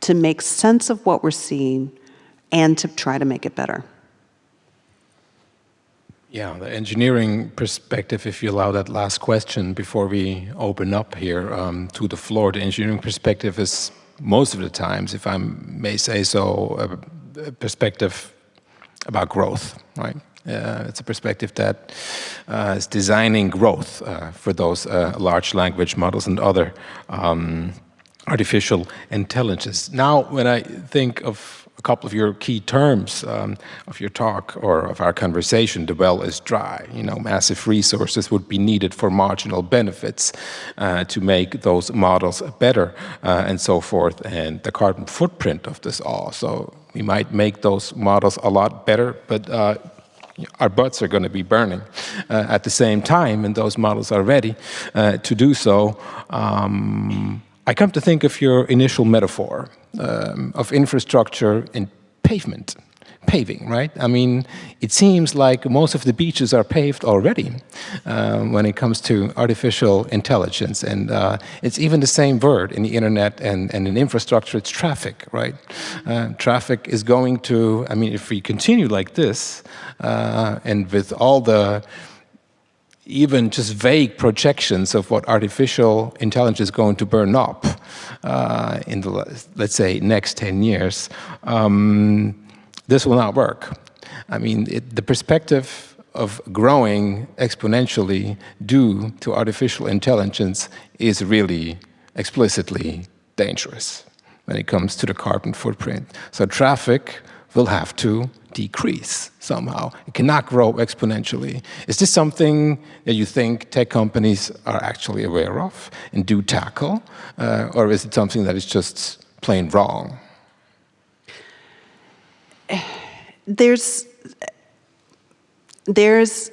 Speaker 2: to make sense of what we're seeing and to try to make it better.
Speaker 1: Yeah, the engineering perspective, if you allow that last question before we open up here um, to the floor, the engineering perspective is most of the times, if I may say so, a, perspective about growth, right? Uh, it's a perspective that uh, is designing growth uh, for those uh, large language models and other um, artificial intelligence. Now, when I think of a couple of your key terms um, of your talk or of our conversation, the well is dry, you know, massive resources would be needed for marginal benefits uh, to make those models better uh, and so forth, and the carbon footprint of this all. So we might make those models a lot better, but uh, our butts are going to be burning uh, at the same time, and those models are ready uh, to do so. Um, I come to think of your initial metaphor um, of infrastructure and pavement, paving, right? I mean, it seems like most of the beaches are paved already um, when it comes to artificial intelligence. And uh, it's even the same word in the internet and, and in infrastructure, it's traffic, right? Uh, traffic is going to, I mean, if we continue like this, uh, and with all the even just vague projections of what artificial intelligence is going to burn up uh, in the, let's say, next 10 years, um, this will not work. I mean, it, the perspective of growing exponentially due to artificial intelligence is really explicitly dangerous when it comes to the carbon footprint. So traffic will have to decrease somehow. It cannot grow exponentially. Is this something that you think tech companies are actually aware of and do tackle? Uh, or is it something that is just plain wrong?
Speaker 2: There's, there's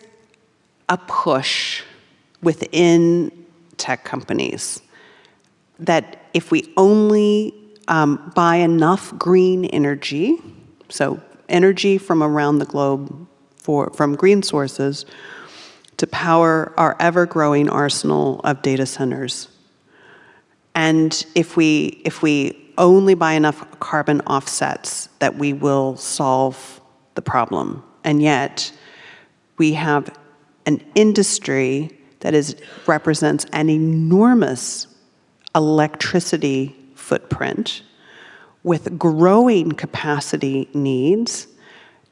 Speaker 2: a push within tech companies that if we only um, buy enough green energy, so energy from around the globe for, from green sources, to power our ever-growing arsenal of data centers. And if we, if we only buy enough carbon offsets, that we will solve the problem. And yet, we have an industry that is, represents an enormous electricity footprint with growing capacity needs,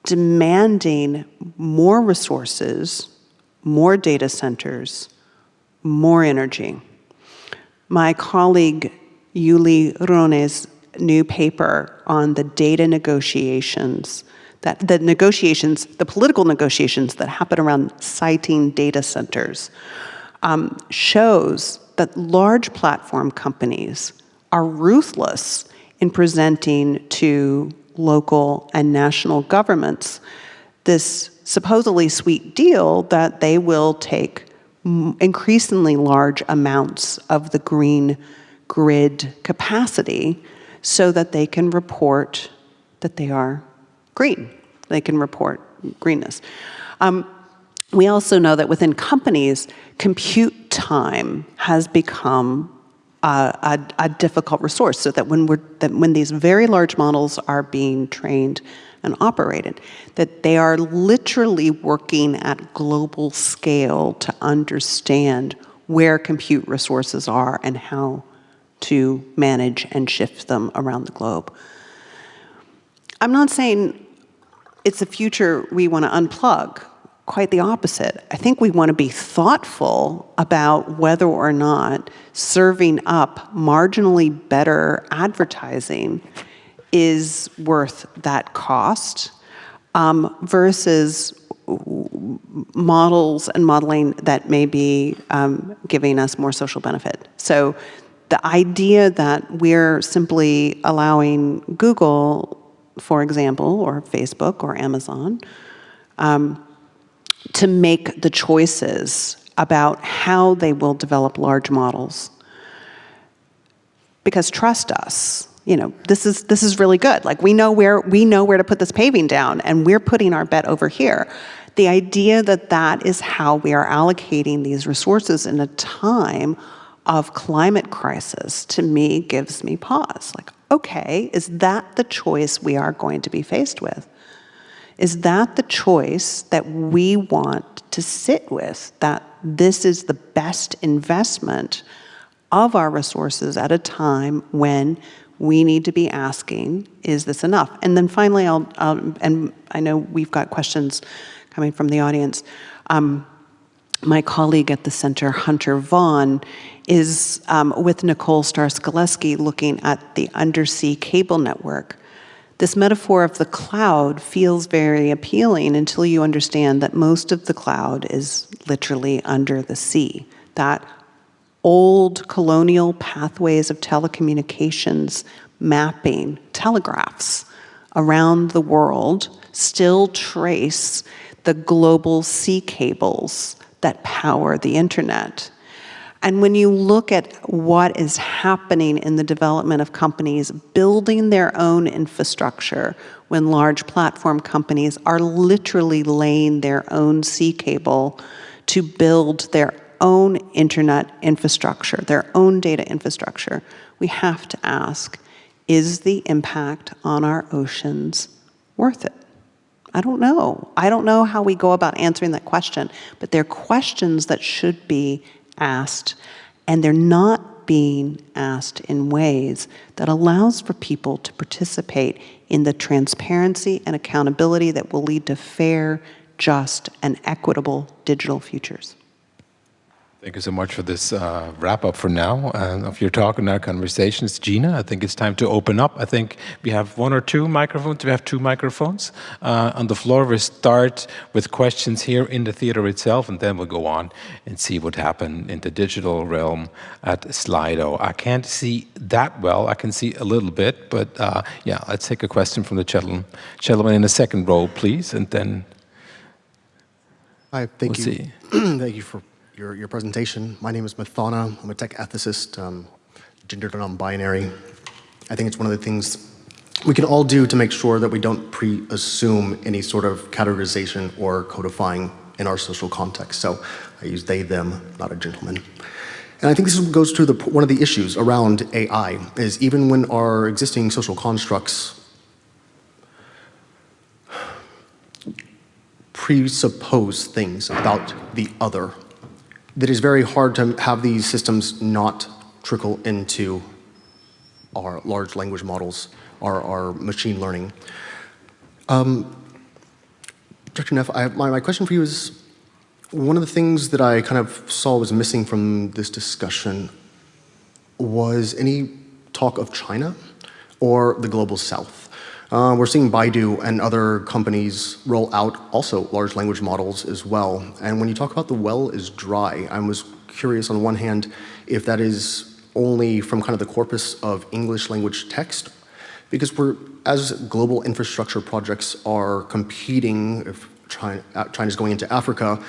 Speaker 2: demanding more resources, more data centers, more energy. My colleague Julia Rone's new paper on the data negotiations that the negotiations, the political negotiations that happen around siting data centers um, shows that large platform companies are ruthless in presenting to local and national governments this supposedly sweet deal that they will take increasingly large amounts of the green grid capacity so that they can report that they are green. They can report greenness. Um, we also know that within companies, compute time has become a, a, a, difficult resource so that when, we're, that when these very large models are being trained and operated, that they are literally working at global scale to understand where compute resources are and how to manage and shift them around the globe. I'm not saying it's a future we want to unplug. Quite the opposite. I think we want to be thoughtful about whether or not serving up marginally better advertising is worth that cost um, versus models and modeling that may be um, giving us more social benefit. So the idea that we're simply allowing Google for example, or Facebook or Amazon, um, to make the choices about how they will develop large models. Because trust us, you know, this is, this is really good. Like we know, where, we know where to put this paving down and we're putting our bet over here. The idea that that is how we are allocating these resources in a time of climate crisis, to me, gives me pause. Like, okay, is that the choice we are going to be faced with? Is that the choice that we want to sit with, that this is the best investment of our resources at a time when we need to be asking, is this enough? And then finally, I'll, um, and I know we've got questions coming from the audience. Um, my colleague at the center, Hunter Vaughan, is um, with Nicole Starosielski looking at the undersea cable network. This metaphor of the cloud feels very appealing until you understand that most of the cloud is literally under the sea. That old colonial pathways of telecommunications mapping telegraphs around the world still trace the global sea cables that power the internet. And when you look at what is happening in the development of companies building their own infrastructure, when large platform companies are literally laying their own sea cable to build their own internet infrastructure, their own data infrastructure, we have to ask, is the impact on our oceans worth it? I don't know. I don't know how we go about answering that question, but they're questions that should be asked, and they're not being asked in ways that allows for people to participate in the transparency and accountability that will lead to fair, just, and equitable digital futures.
Speaker 1: Thank you so much for this uh, wrap up for now uh, of your talk and our conversations. Gina, I think it's time to open up. I think we have one or two microphones. We have two microphones uh, on the floor. We'll start with questions here in the theater itself, and then we'll go on and see what happened in the digital realm at Slido. I can't see that well. I can see a little bit, but uh, yeah, let's take a question from the gentleman, gentleman in the second row, please, and then
Speaker 3: Hi, thank
Speaker 1: We'll
Speaker 3: you.
Speaker 1: see.
Speaker 3: thank you for your, your presentation. My name is Mathana. I'm a tech ethicist, um, gendered and non-binary. I think it's one of the things we can all do to make sure that we don't pre-assume any sort of categorization or codifying in our social context. So I use they, them, not a gentleman. And I think this goes to the, one of the issues around AI, is even when our existing social constructs presuppose things about the other, that is very hard to have these systems not trickle into our large language models, our, our machine learning. Um, Dr. Neff, I, my, my question for you is, one of the things that I kind of saw was missing from this discussion was any talk of China or the global south. Uh, we're seeing Baidu and other companies roll out also large language models as well. And when you talk about the well is dry, I was curious on one hand if that is only from kind of the corpus of English language text, because we're, as global infrastructure projects are competing, if China, China's going into Africa,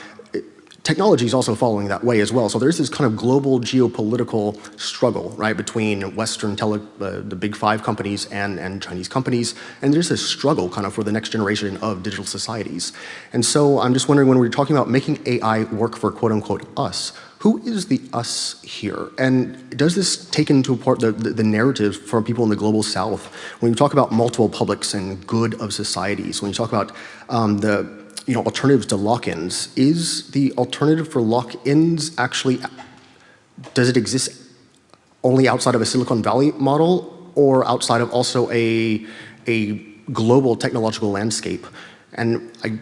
Speaker 3: technology is also following that way as well. So there's this kind of global geopolitical struggle, right, between Western tele, uh, the big five companies and, and Chinese companies. And there's this struggle kind of for the next generation of digital societies. And so I'm just wondering when we're talking about making AI work for quote unquote us, who is the us here? And does this take into part the, the, the narrative from people in the global south? When you talk about multiple publics and good of societies, when you talk about um, the you know, alternatives to lock-ins. Is the alternative for lock-ins actually, does it exist only outside of a Silicon Valley model or outside of also a, a global technological landscape? And I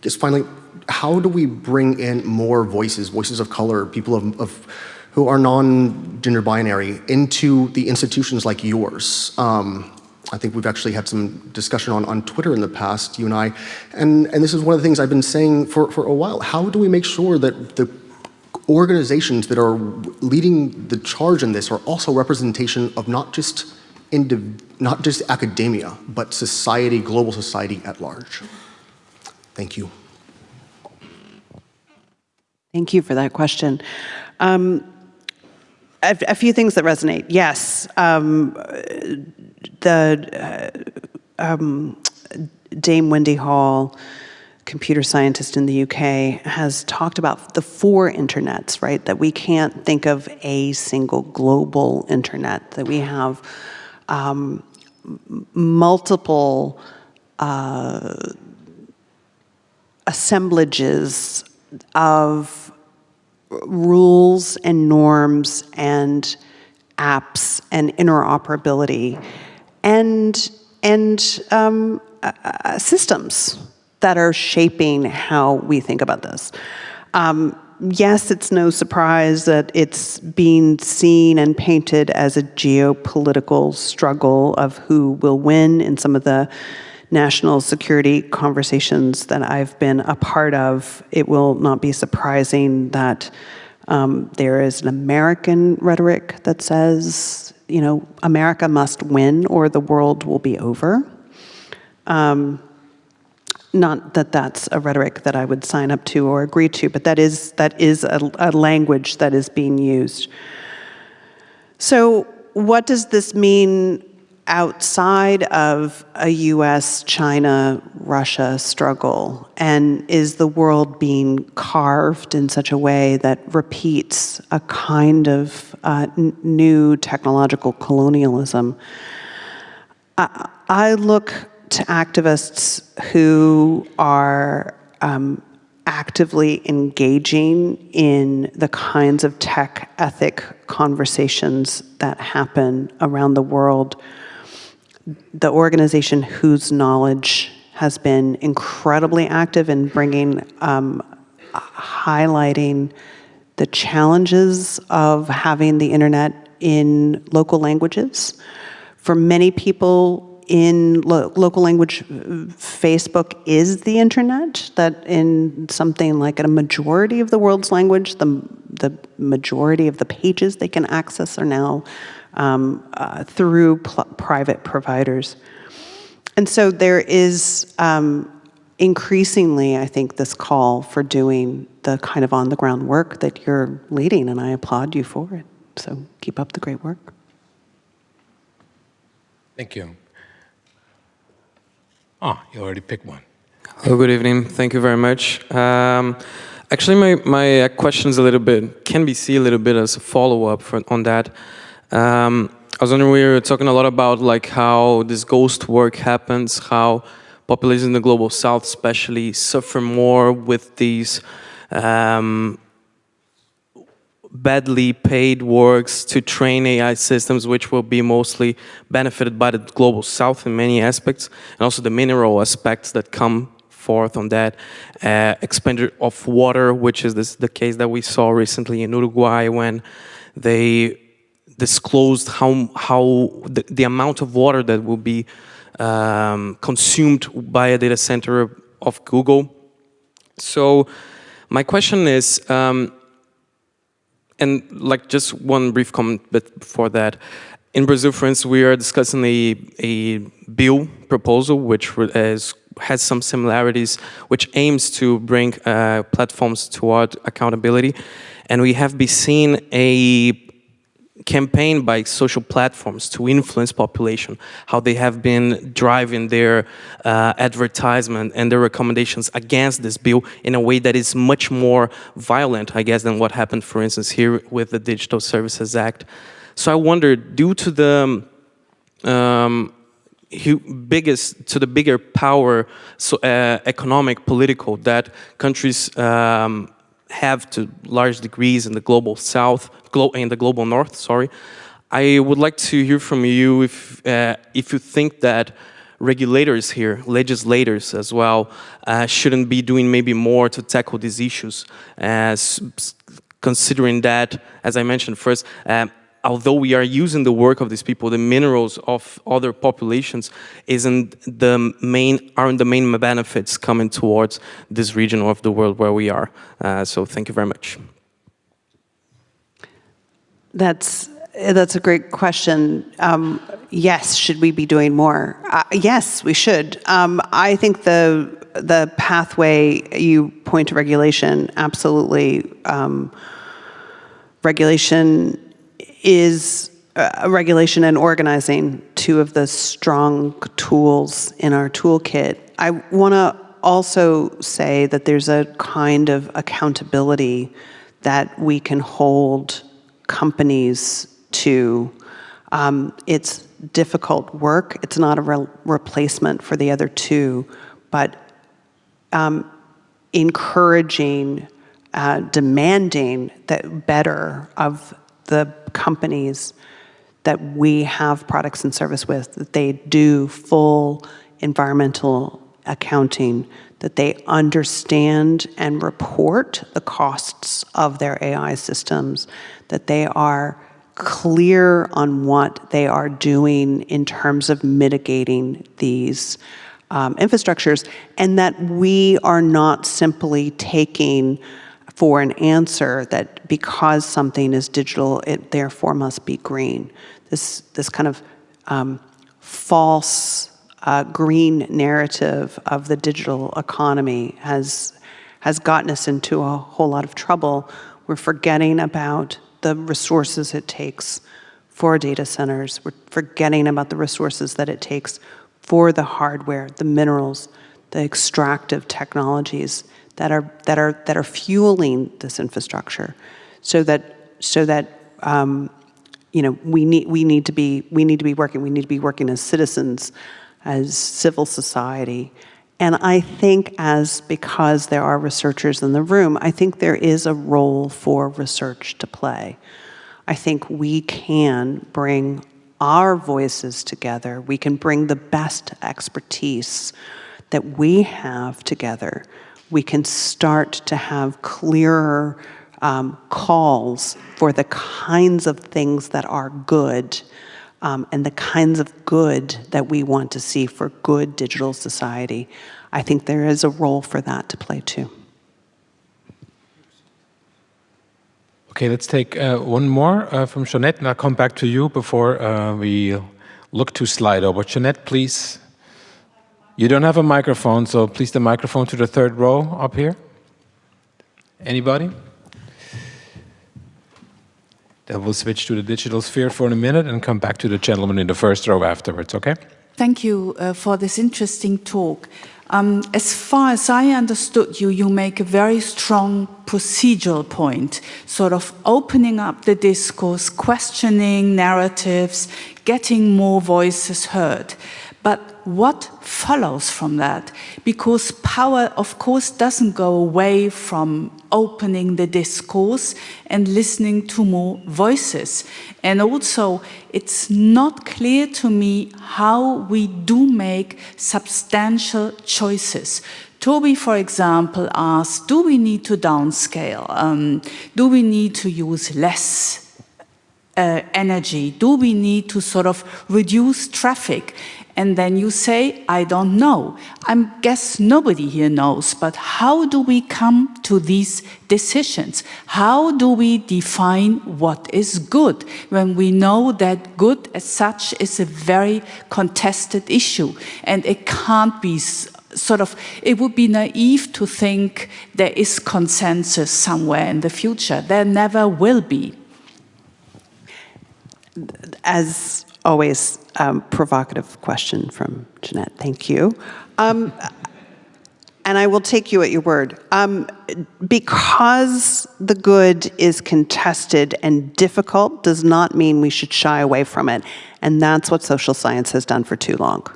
Speaker 3: guess finally, how do we bring in more voices, voices of color, people of, of who are non-gender binary into the institutions like yours? Um, I think we've actually had some discussion on, on Twitter in the past, you and I, and, and this is one of the things I've been saying for, for a while. How do we make sure that the organizations that are leading the charge in this are also representation of not just not just academia, but society, global society at large? Thank you.
Speaker 2: Thank you for that question. Um, a, a, few things that resonate. Yes, um, the uh, um, Dame Wendy Hall, computer scientist in the UK, has talked about the four internets, right? That we can't think of a single global internet, that we have um, multiple uh, assemblages of rules and norms and apps and interoperability and, and um, uh, uh, systems that are shaping how we think about this. Um, yes, it's no surprise that it's being seen and painted as a geopolitical struggle of who will win in some of the national security conversations that I've been a part of. It will not be surprising that um, there is an American rhetoric that says, you know, America must win or the world will be over. Um, not that that's a rhetoric that I would sign up to or agree to, but that is, that is a, a language that is being used. So what does this mean outside of a US, China, Russia struggle? And is the world being carved in such a way that repeats a kind of uh, new technological colonialism? I, I look to activists who are um, actively engaging in the kinds of tech ethic conversations that happen around the world the organization Whose Knowledge has been incredibly active in bringing, um, highlighting the challenges of having the internet in local languages. For many people in lo local language, Facebook is the internet, that in something like a majority of the world's language, the, the majority of the pages they can access are now um, uh, through private providers. And so there is um, increasingly, I think, this call for doing the kind of on-the-ground work that you're leading, and I applaud you for it. So keep up the great work.
Speaker 1: Thank you. Oh, you already picked one.
Speaker 4: Hello, good evening. Thank you very much. Um, actually, my, my question is a little bit, can be seen a little bit as a follow-up on that. Um, I was wondering, we were talking a lot about like how this ghost work happens, how populations in the global south especially suffer more with these um, badly paid works to train AI systems, which will be mostly benefited by the global south in many aspects, and also the mineral aspects that come forth on that. Uh, expenditure of water, which is this, the case that we saw recently in Uruguay when they disclosed how, how the, the amount of water that will be um, consumed by a data center of Google. So my question is, um, and like just one brief comment but before that, in Brazil, for instance, we are discussing a, a bill proposal which has, has some similarities, which aims to bring uh, platforms toward accountability. And we have been seeing a campaign by social platforms to influence population, how they have been driving their uh, advertisement and their recommendations against this bill in a way that is much more violent, I guess, than what happened, for instance, here with the Digital Services Act. So I wonder, due to the um, biggest to the bigger power, so uh, economic, political that countries um, have to large degrees in the global south, in the global north, sorry. I would like to hear from you if, uh, if you think that regulators here, legislators as well, uh, shouldn't be doing maybe more to tackle these issues, as considering that, as I mentioned first, um, although we are using the work of these people, the minerals of other populations isn't the main, aren't the main benefits coming towards this region of the world where we are. Uh, so thank you very much.
Speaker 2: That's that's a great question. Um, yes, should we be doing more? Uh, yes, we should. Um, I think the the pathway you point to regulation, absolutely. Um, regulation is uh, regulation and organizing, two of the strong tools in our toolkit. I want to also say that there's a kind of accountability that we can hold companies to. Um, it's difficult work. It's not a re replacement for the other two, but um, encouraging, uh, demanding that better of the companies that we have products and service with, that they do full environmental accounting, that they understand and report the costs of their AI systems, that they are clear on what they are doing in terms of mitigating these um, infrastructures, and that we are not simply taking for an answer that because something is digital, it therefore must be green. This, this kind of um, false uh, green narrative of the digital economy has, has gotten us into a whole lot of trouble. We're forgetting about the resources it takes for data centers. We're forgetting about the resources that it takes for the hardware, the minerals, the extractive technologies that are that are that are fueling this infrastructure, so that so that um, you know we need we need to be we need to be working we need to be working as citizens, as civil society, and I think as because there are researchers in the room, I think there is a role for research to play. I think we can bring our voices together. We can bring the best expertise that we have together we can start to have clearer um, calls for the kinds of things that are good um, and the kinds of good that we want to see for good digital society. I think there is a role for that to play too.
Speaker 1: Okay, let's take uh, one more uh, from Jeanette, and I'll come back to you before uh, we look to Slido. But Jeanette, please. You don't have a microphone, so please the microphone to the third row up here. Anybody? Then we'll switch to the digital sphere for a minute and come back to the gentleman in the first row afterwards, okay?
Speaker 5: Thank you uh, for this interesting talk. Um, as far as I understood you, you make a very strong procedural point, sort of opening up the discourse, questioning narratives, getting more voices heard. But what follows from that? Because power, of course, doesn't go away from opening the discourse and listening to more voices. And also, it's not clear to me how we do make substantial choices. Toby, for example, asked, do we need to downscale? Um, do we need to use less uh, energy? Do we need to sort of reduce traffic? And then you say, I don't know. I guess nobody here knows, but how do we come to these decisions? How do we define what is good when we know that good as such is a very contested issue and it can't be sort of, it would be naive to think there is consensus somewhere in the future. There never will be.
Speaker 2: As always, um, provocative question from Jeanette. Thank you. Um, and I will take you at your word. Um, because the good is contested and difficult does not mean we should shy away from it. And that's what social science has done for too long.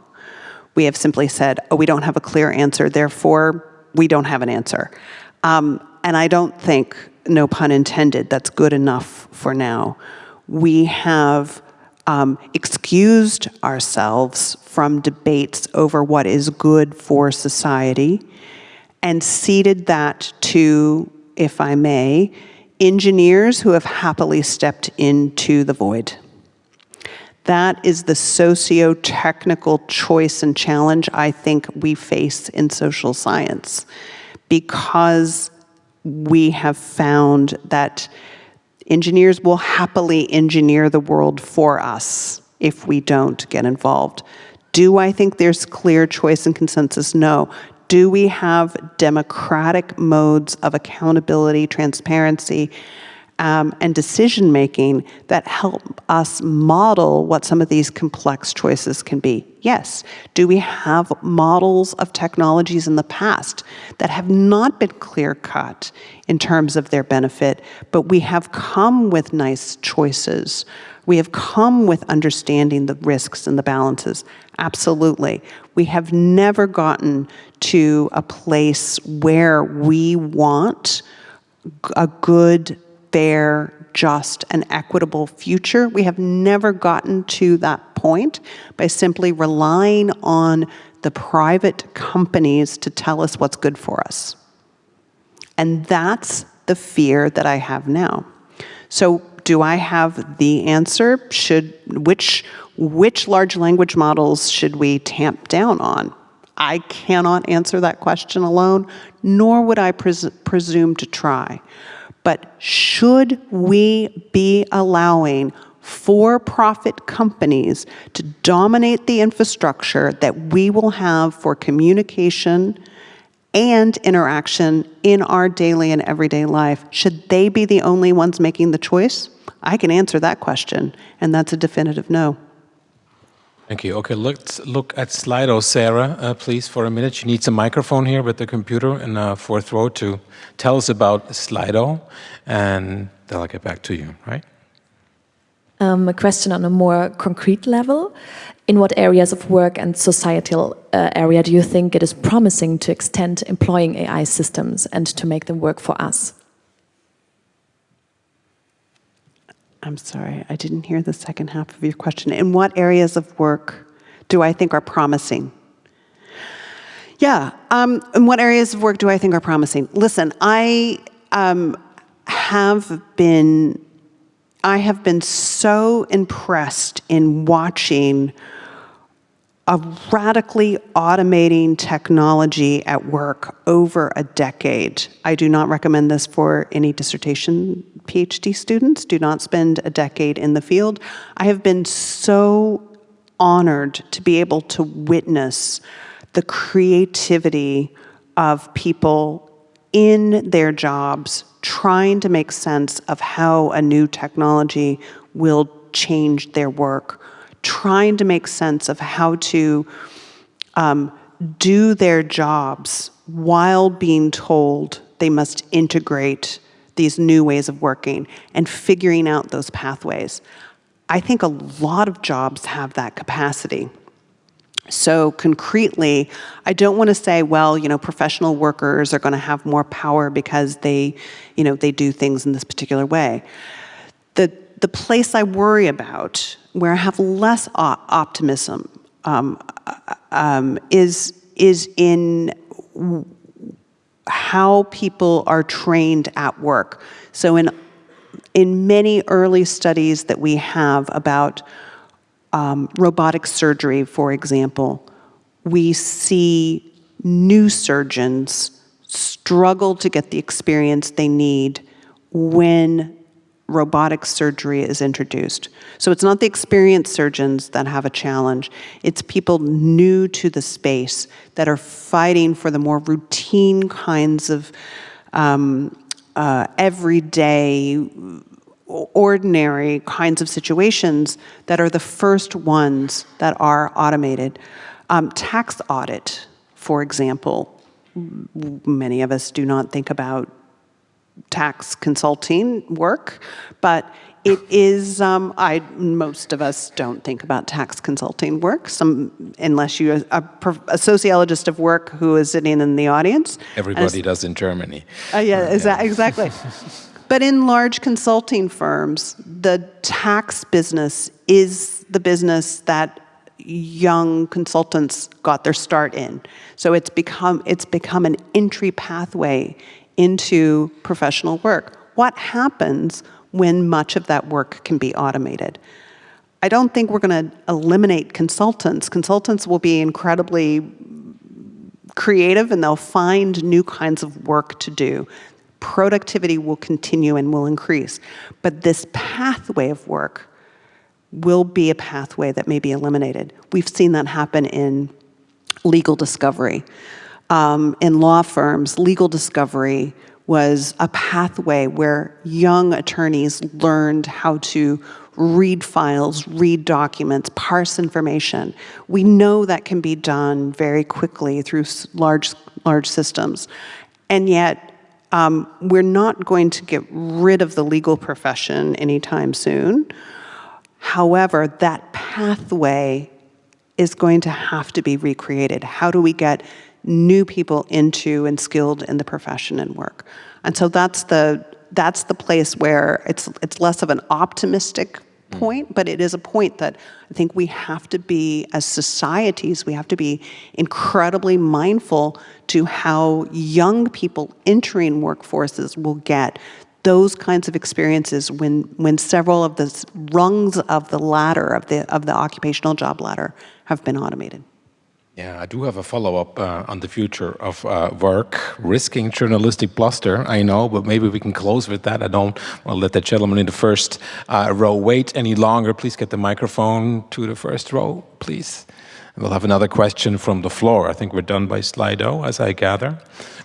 Speaker 2: We have simply said, oh, we don't have a clear answer, therefore we don't have an answer. Um, and I don't think, no pun intended, that's good enough for now. We have um, excused ourselves from debates over what is good for society and ceded that to, if I may, engineers who have happily stepped into the void. That is the socio-technical choice and challenge I think we face in social science because we have found that Engineers will happily engineer the world for us if we don't get involved. Do I think there's clear choice and consensus? No. Do we have democratic modes of accountability, transparency, um, and decision making that help us model what some of these complex choices can be. Yes. Do we have models of technologies in the past that have not been clear cut in terms of their benefit, but we have come with nice choices? We have come with understanding the risks and the balances. Absolutely. We have never gotten to a place where we want a good fair, just, and equitable future. We have never gotten to that point by simply relying on the private companies to tell us what's good for us. And that's the fear that I have now. So do I have the answer? Should, which, which large language models should we tamp down on? I cannot answer that question alone, nor would I pres presume to try. But should we be allowing for-profit companies to dominate the infrastructure that we will have for communication and interaction in our daily and everyday life? Should they be the only ones making the choice? I can answer that question, and that's a definitive no.
Speaker 1: Thank you. Okay, let's look at Slido, Sarah, uh, please, for a minute. She needs a microphone here with the computer in the fourth row to tell us about Slido, and then I'll get back to you, right?
Speaker 6: Um, a question on a more concrete level. In what areas of work and societal uh, area do you think it is promising to extend employing AI systems and to make them work for us?
Speaker 2: I'm sorry, I didn't hear the second half of your question. In what areas of work do I think are promising? Yeah, um, in what areas of work do I think are promising? Listen, I um, have been I have been so impressed in watching a radically automating technology at work over a decade. I do not recommend this for any dissertation PhD students. Do not spend a decade in the field. I have been so honored to be able to witness the creativity of people in their jobs trying to make sense of how a new technology will change their work trying to make sense of how to um, do their jobs while being told they must integrate these new ways of working and figuring out those pathways. I think a lot of jobs have that capacity. So concretely, I don't want to say, well, you know, professional workers are going to have more power because they, you know, they do things in this particular way. The, the place I worry about where I have less optimism um, um, is, is in how people are trained at work. So in, in many early studies that we have about um, robotic surgery, for example, we see new surgeons struggle to get the experience they need when robotic surgery is introduced. So it's not the experienced surgeons that have a challenge, it's people new to the space that are fighting for the more routine kinds of um, uh, everyday, ordinary kinds of situations that are the first ones that are automated. Um, tax audit, for example, many of us do not think about tax consulting work, but it is, um, I, most of us don't think about tax consulting work, some, unless you're a, a sociologist of work who is sitting in the audience.
Speaker 1: Everybody As, does in Germany.
Speaker 2: Uh, yeah, exa exactly. but in large consulting firms, the tax business is the business that young consultants got their start in. So it's become, it's become an entry pathway into professional work. What happens when much of that work can be automated? I don't think we're going to eliminate consultants. Consultants will be incredibly creative and they'll find new kinds of work to do. Productivity will continue and will increase. But this pathway of work will be a pathway that may be eliminated. We've seen that happen in legal discovery um, in law firms, legal discovery was a pathway where young attorneys learned how to read files, read documents, parse information. We know that can be done very quickly through large, large systems. And yet, um, we're not going to get rid of the legal profession anytime soon. However, that pathway is going to have to be recreated. How do we get new people into and skilled in the profession and work. And so that's the that's the place where it's it's less of an optimistic mm. point, but it is a point that I think we have to be, as societies, we have to be incredibly mindful to how young people entering workforces will get those kinds of experiences when, when several of the rungs of the ladder, of the, of the occupational job ladder, have been automated.
Speaker 1: Yeah, I do have a follow-up uh, on the future of uh, work, risking journalistic bluster, I know, but maybe we can close with that. I don't want to let the gentleman in the first uh, row wait any longer. Please get the microphone to the first row, please. And we'll have another question from the floor. I think we're done by Slido, as I gather,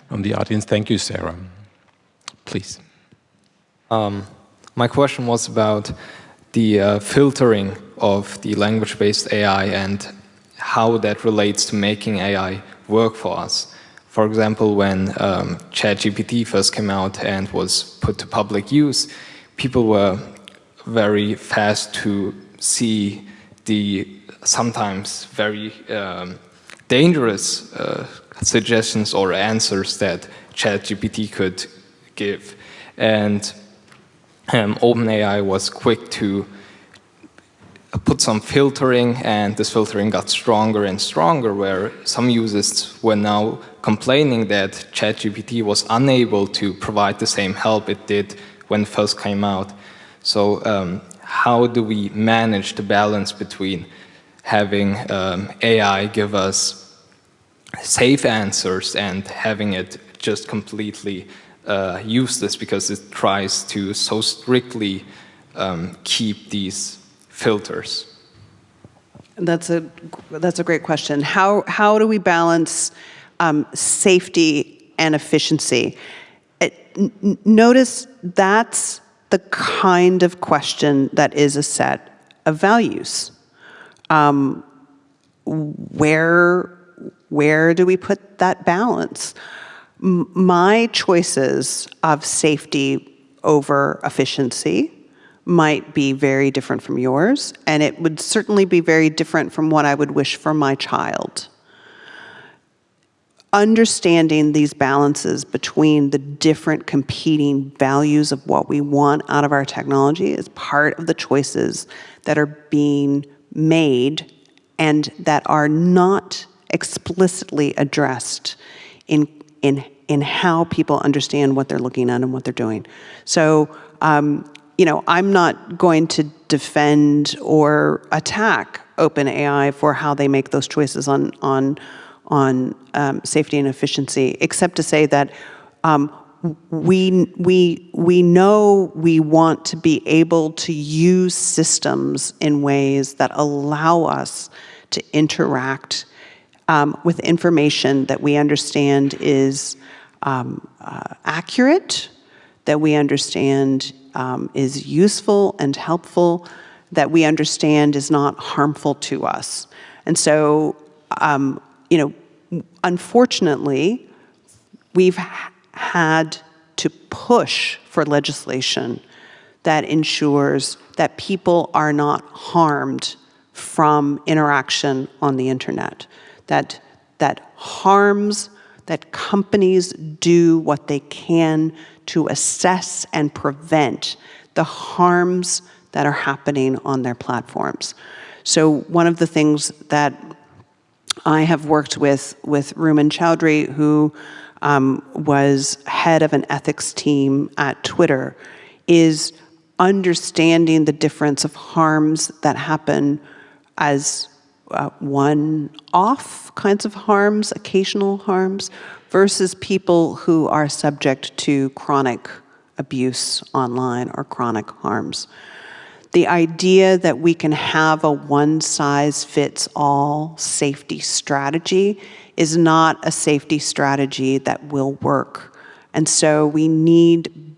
Speaker 1: from the audience. Thank you, Sarah. Please.
Speaker 7: Um, my question was about the uh, filtering of the language-based AI and how that relates to making AI work for us. For example, when um, ChatGPT first came out and was put to public use, people were very fast to see the sometimes very um, dangerous uh, suggestions or answers that ChatGPT could give. And um, OpenAI was quick to put some filtering and this filtering got stronger and stronger where some users were now complaining that ChatGPT was unable to provide the same help it did when it first came out. So um, how do we manage the balance between having um, AI give us safe answers and having it just completely uh, useless because it tries to so strictly um, keep these filters?
Speaker 2: That's a, that's a great question. How, how do we balance um, safety and efficiency? It, notice that's the kind of question that is a set of values. Um, where, where do we put that balance? M my choices of safety over efficiency might be very different from yours, and it would certainly be very different from what I would wish for my child. Understanding these balances between the different competing values of what we want out of our technology is part of the choices that are being made and that are not explicitly addressed in, in, in how people understand what they're looking at and what they're doing. So um, you know, I'm not going to defend or attack OpenAI for how they make those choices on on on um, safety and efficiency, except to say that um, we we we know we want to be able to use systems in ways that allow us to interact um, with information that we understand is um, uh, accurate, that we understand um, is useful and helpful, that we understand is not harmful to us. And so, um, you know, unfortunately, we've had to push for legislation that ensures that people are not harmed from interaction on the internet, that, that harms, that companies do what they can to assess and prevent the harms that are happening on their platforms. So one of the things that I have worked with with Rumman Chowdhury, who um, was head of an ethics team at Twitter, is understanding the difference of harms that happen as uh, one-off kinds of harms, occasional harms, versus people who are subject to chronic abuse online or chronic harms. The idea that we can have a one-size-fits-all safety strategy is not a safety strategy that will work. And so we need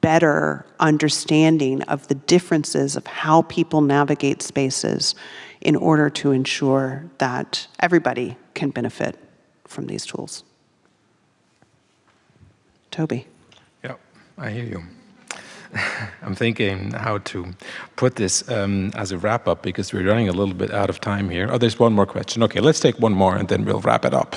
Speaker 2: better understanding of the differences of how people navigate spaces in order to ensure that everybody can benefit from these tools. Toby.
Speaker 1: Yeah, I hear you. I'm thinking how to put this um, as a wrap up because we're running a little bit out of time here. Oh, there's one more question. Okay, let's take one more and then we'll wrap it up.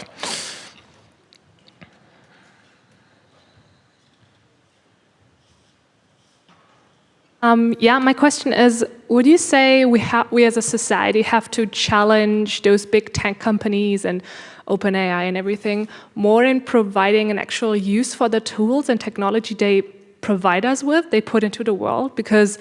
Speaker 8: Um, yeah, my question is, would you say we, we as a society have to challenge those big tech companies and OpenAI and everything more in providing an actual use for the tools and technology they provide us with, they put into the world? Because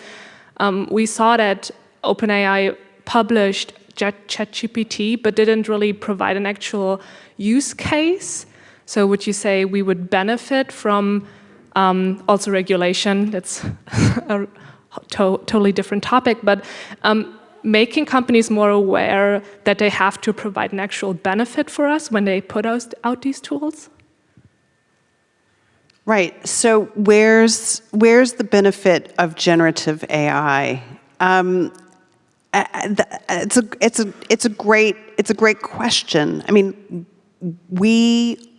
Speaker 8: um, we saw that OpenAI published ChatGPT, but didn't really provide an actual use case. So would you say we would benefit from um, also regulation? That's to totally different topic, but um, making companies more aware that they have to provide an actual benefit for us when they put out, out these tools?
Speaker 2: Right. So where's where's the benefit of generative AI? Um, it's a it's a it's a great it's a great question. I mean, we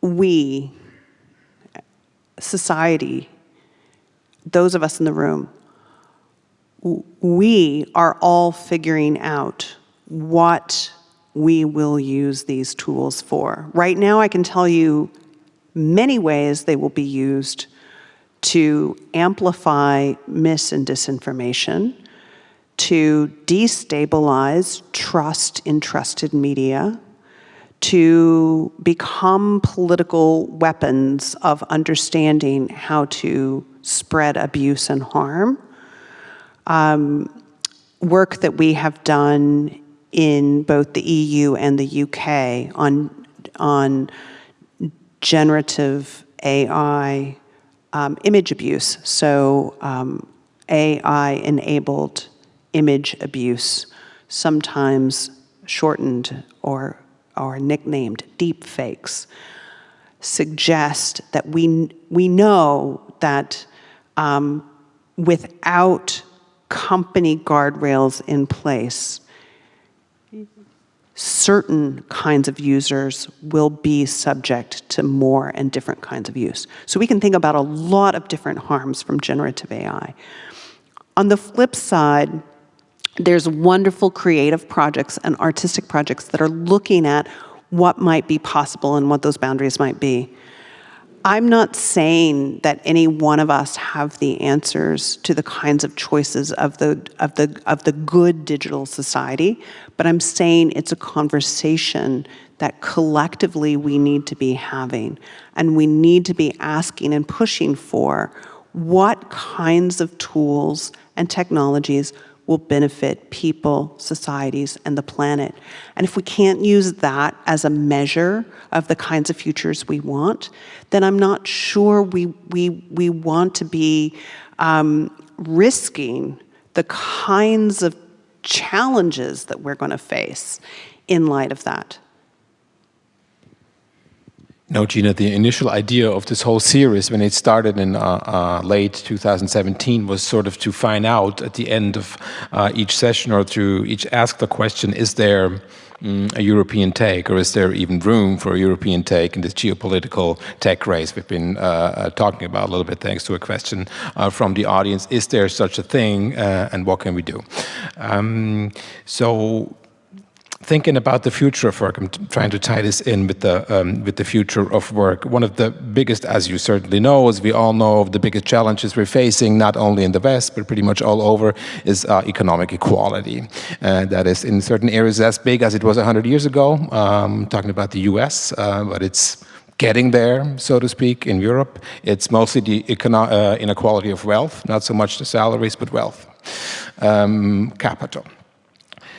Speaker 2: we society those of us in the room, we are all figuring out what we will use these tools for. Right now, I can tell you many ways they will be used to amplify mis and disinformation, to destabilize trust in trusted media, to become political weapons of understanding how to spread abuse and harm. Um, work that we have done in both the EU and the UK on, on generative AI um, image abuse. So um, AI-enabled image abuse, sometimes shortened or, or nicknamed deep fakes, suggest that we, we know that um, without company guardrails in place, certain kinds of users will be subject to more and different kinds of use. So we can think about a lot of different harms from generative AI. On the flip side, there's wonderful creative projects and artistic projects that are looking at what might be possible and what those boundaries might be. I'm not saying that any one of us have the answers to the kinds of choices of the, of the, of the good digital society, but I'm saying it's a conversation that collectively we need to be having. And we need to be asking and pushing for what kinds of tools and technologies will benefit people, societies, and the planet. And if we can't use that as a measure of the kinds of futures we want, then I'm not sure we, we, we want to be um, risking the kinds of challenges that we're going to face in light of that.
Speaker 1: No, Gina, the initial idea of this whole series when it started in uh, uh, late 2017 was sort of to find out at the end of uh, each session or to each ask the question, is there mm, a European take or is there even room for a European take in this geopolitical tech race we've been uh, uh, talking about a little bit thanks to a question uh, from the audience. Is there such a thing and what can we do? Um, so thinking about the future of work, I'm trying to tie this in with the um, with the future of work. One of the biggest, as you certainly know, as we all know, of the biggest challenges we're facing, not only in the West but pretty much all over, is uh, economic equality. Uh, that is in certain areas as big as it was 100 years ago. Um, talking about the U.S., uh, but it's getting there, so to speak, in Europe. It's mostly the uh, inequality of wealth, not so much the salaries, but wealth, um, capital.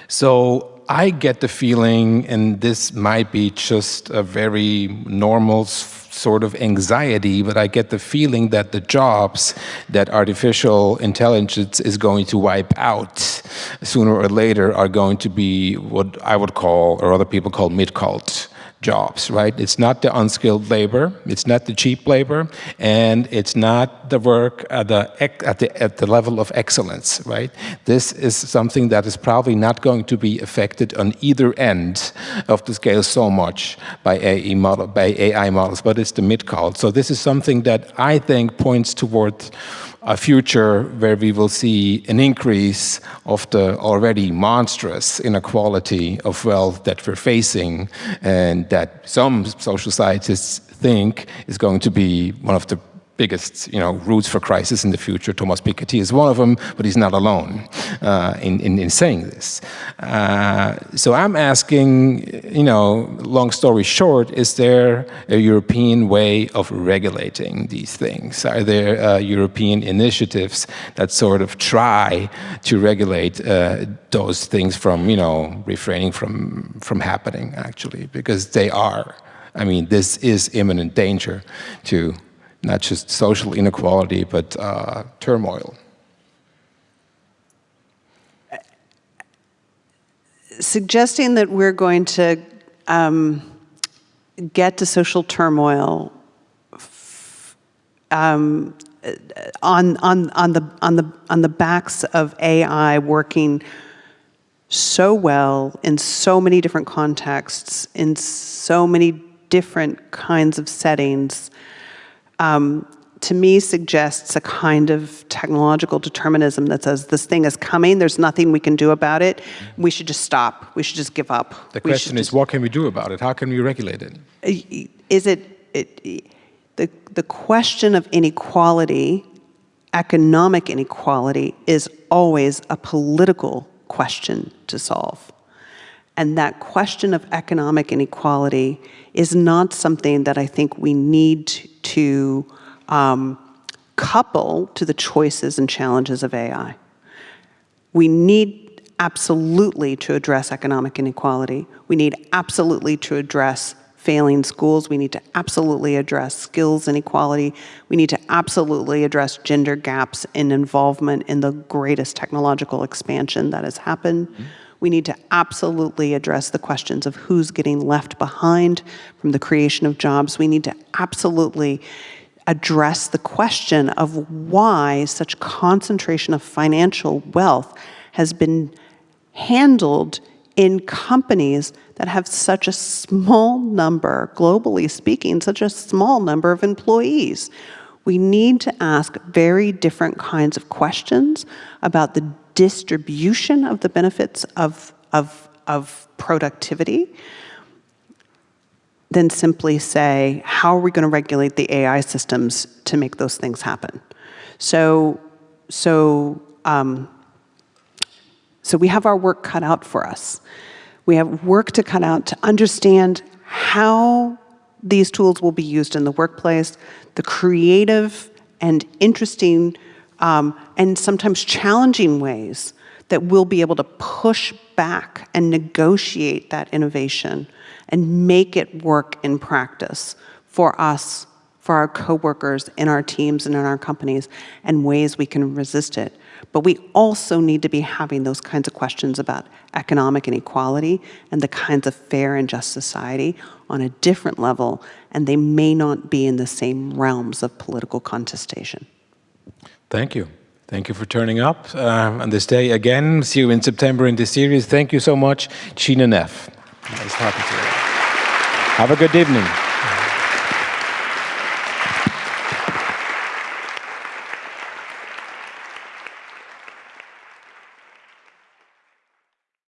Speaker 1: So I get the feeling, and this might be just a very normal sort of anxiety, but I get the feeling that the jobs that artificial intelligence is going to wipe out sooner or later are going to be what I would call, or other people call mid-cult jobs, right? It's not the unskilled labor, it's not the cheap labor, and it's not the work at the, at the, at the level of excellence, right? This is something that is probably not going to be affected on either end of the scale so much by AI, model, by AI models, but it's the mid-call. So this is something that I think points towards a future where we will see an increase of the already monstrous inequality of wealth that we're facing and that some social scientists think is going to be one of the biggest you know, roots for crisis in the future. Thomas Piketty is one of them, but he's not alone uh, in, in, in, saying this. Uh, so I'm asking, you know, long story short, is there a European way of regulating these things? Are there uh, European initiatives that sort of try to regulate uh, those things from, you know, refraining from, from happening, actually? Because they are. I mean, this is imminent danger to not just social inequality, but uh, turmoil.
Speaker 2: Suggesting that we're going to um, get to social turmoil um, on, on, on, the, on, the, on the backs of AI working so well in so many different contexts, in so many different kinds of settings, um, to me suggests a kind of technological determinism that says this thing is coming, there's nothing we can do about it, we should just stop, we should just give up.
Speaker 1: The question is, what can we do about it? How can we regulate it?
Speaker 2: Is it, it the, the question of inequality, economic inequality, is always a political question to solve. And that question of economic inequality is not something that I think we need to um, couple to the choices and challenges of AI. We need absolutely to address economic inequality. We need absolutely to address failing schools. We need to absolutely address skills inequality. We need to absolutely address gender gaps in involvement in the greatest technological expansion that has happened. Mm -hmm. We need to absolutely address the questions of who's getting left behind from the creation of jobs. We need to absolutely address the question of why such concentration of financial wealth has been handled in companies that have such a small number, globally speaking, such a small number of employees. We need to ask very different kinds of questions about the distribution of the benefits of, of, of productivity than simply say, how are we going to regulate the AI systems to make those things happen? So, so um, so we have our work cut out for us. We have work to cut out to understand how these tools will be used in the workplace, the creative and interesting um, and sometimes challenging ways that we'll be able to push back and negotiate that innovation and make it work in practice for us, for our coworkers, in our teams and in our companies, and ways we can resist it. But we also need to be having those kinds of questions about economic inequality and the kinds of fair and just society on a different level, and they may not be in the same realms of political contestation.
Speaker 1: Thank you. Thank you for turning up uh, on this day again. See you in September in this series. Thank you so much, Gina Neff. Nice talking to you. Have a good evening.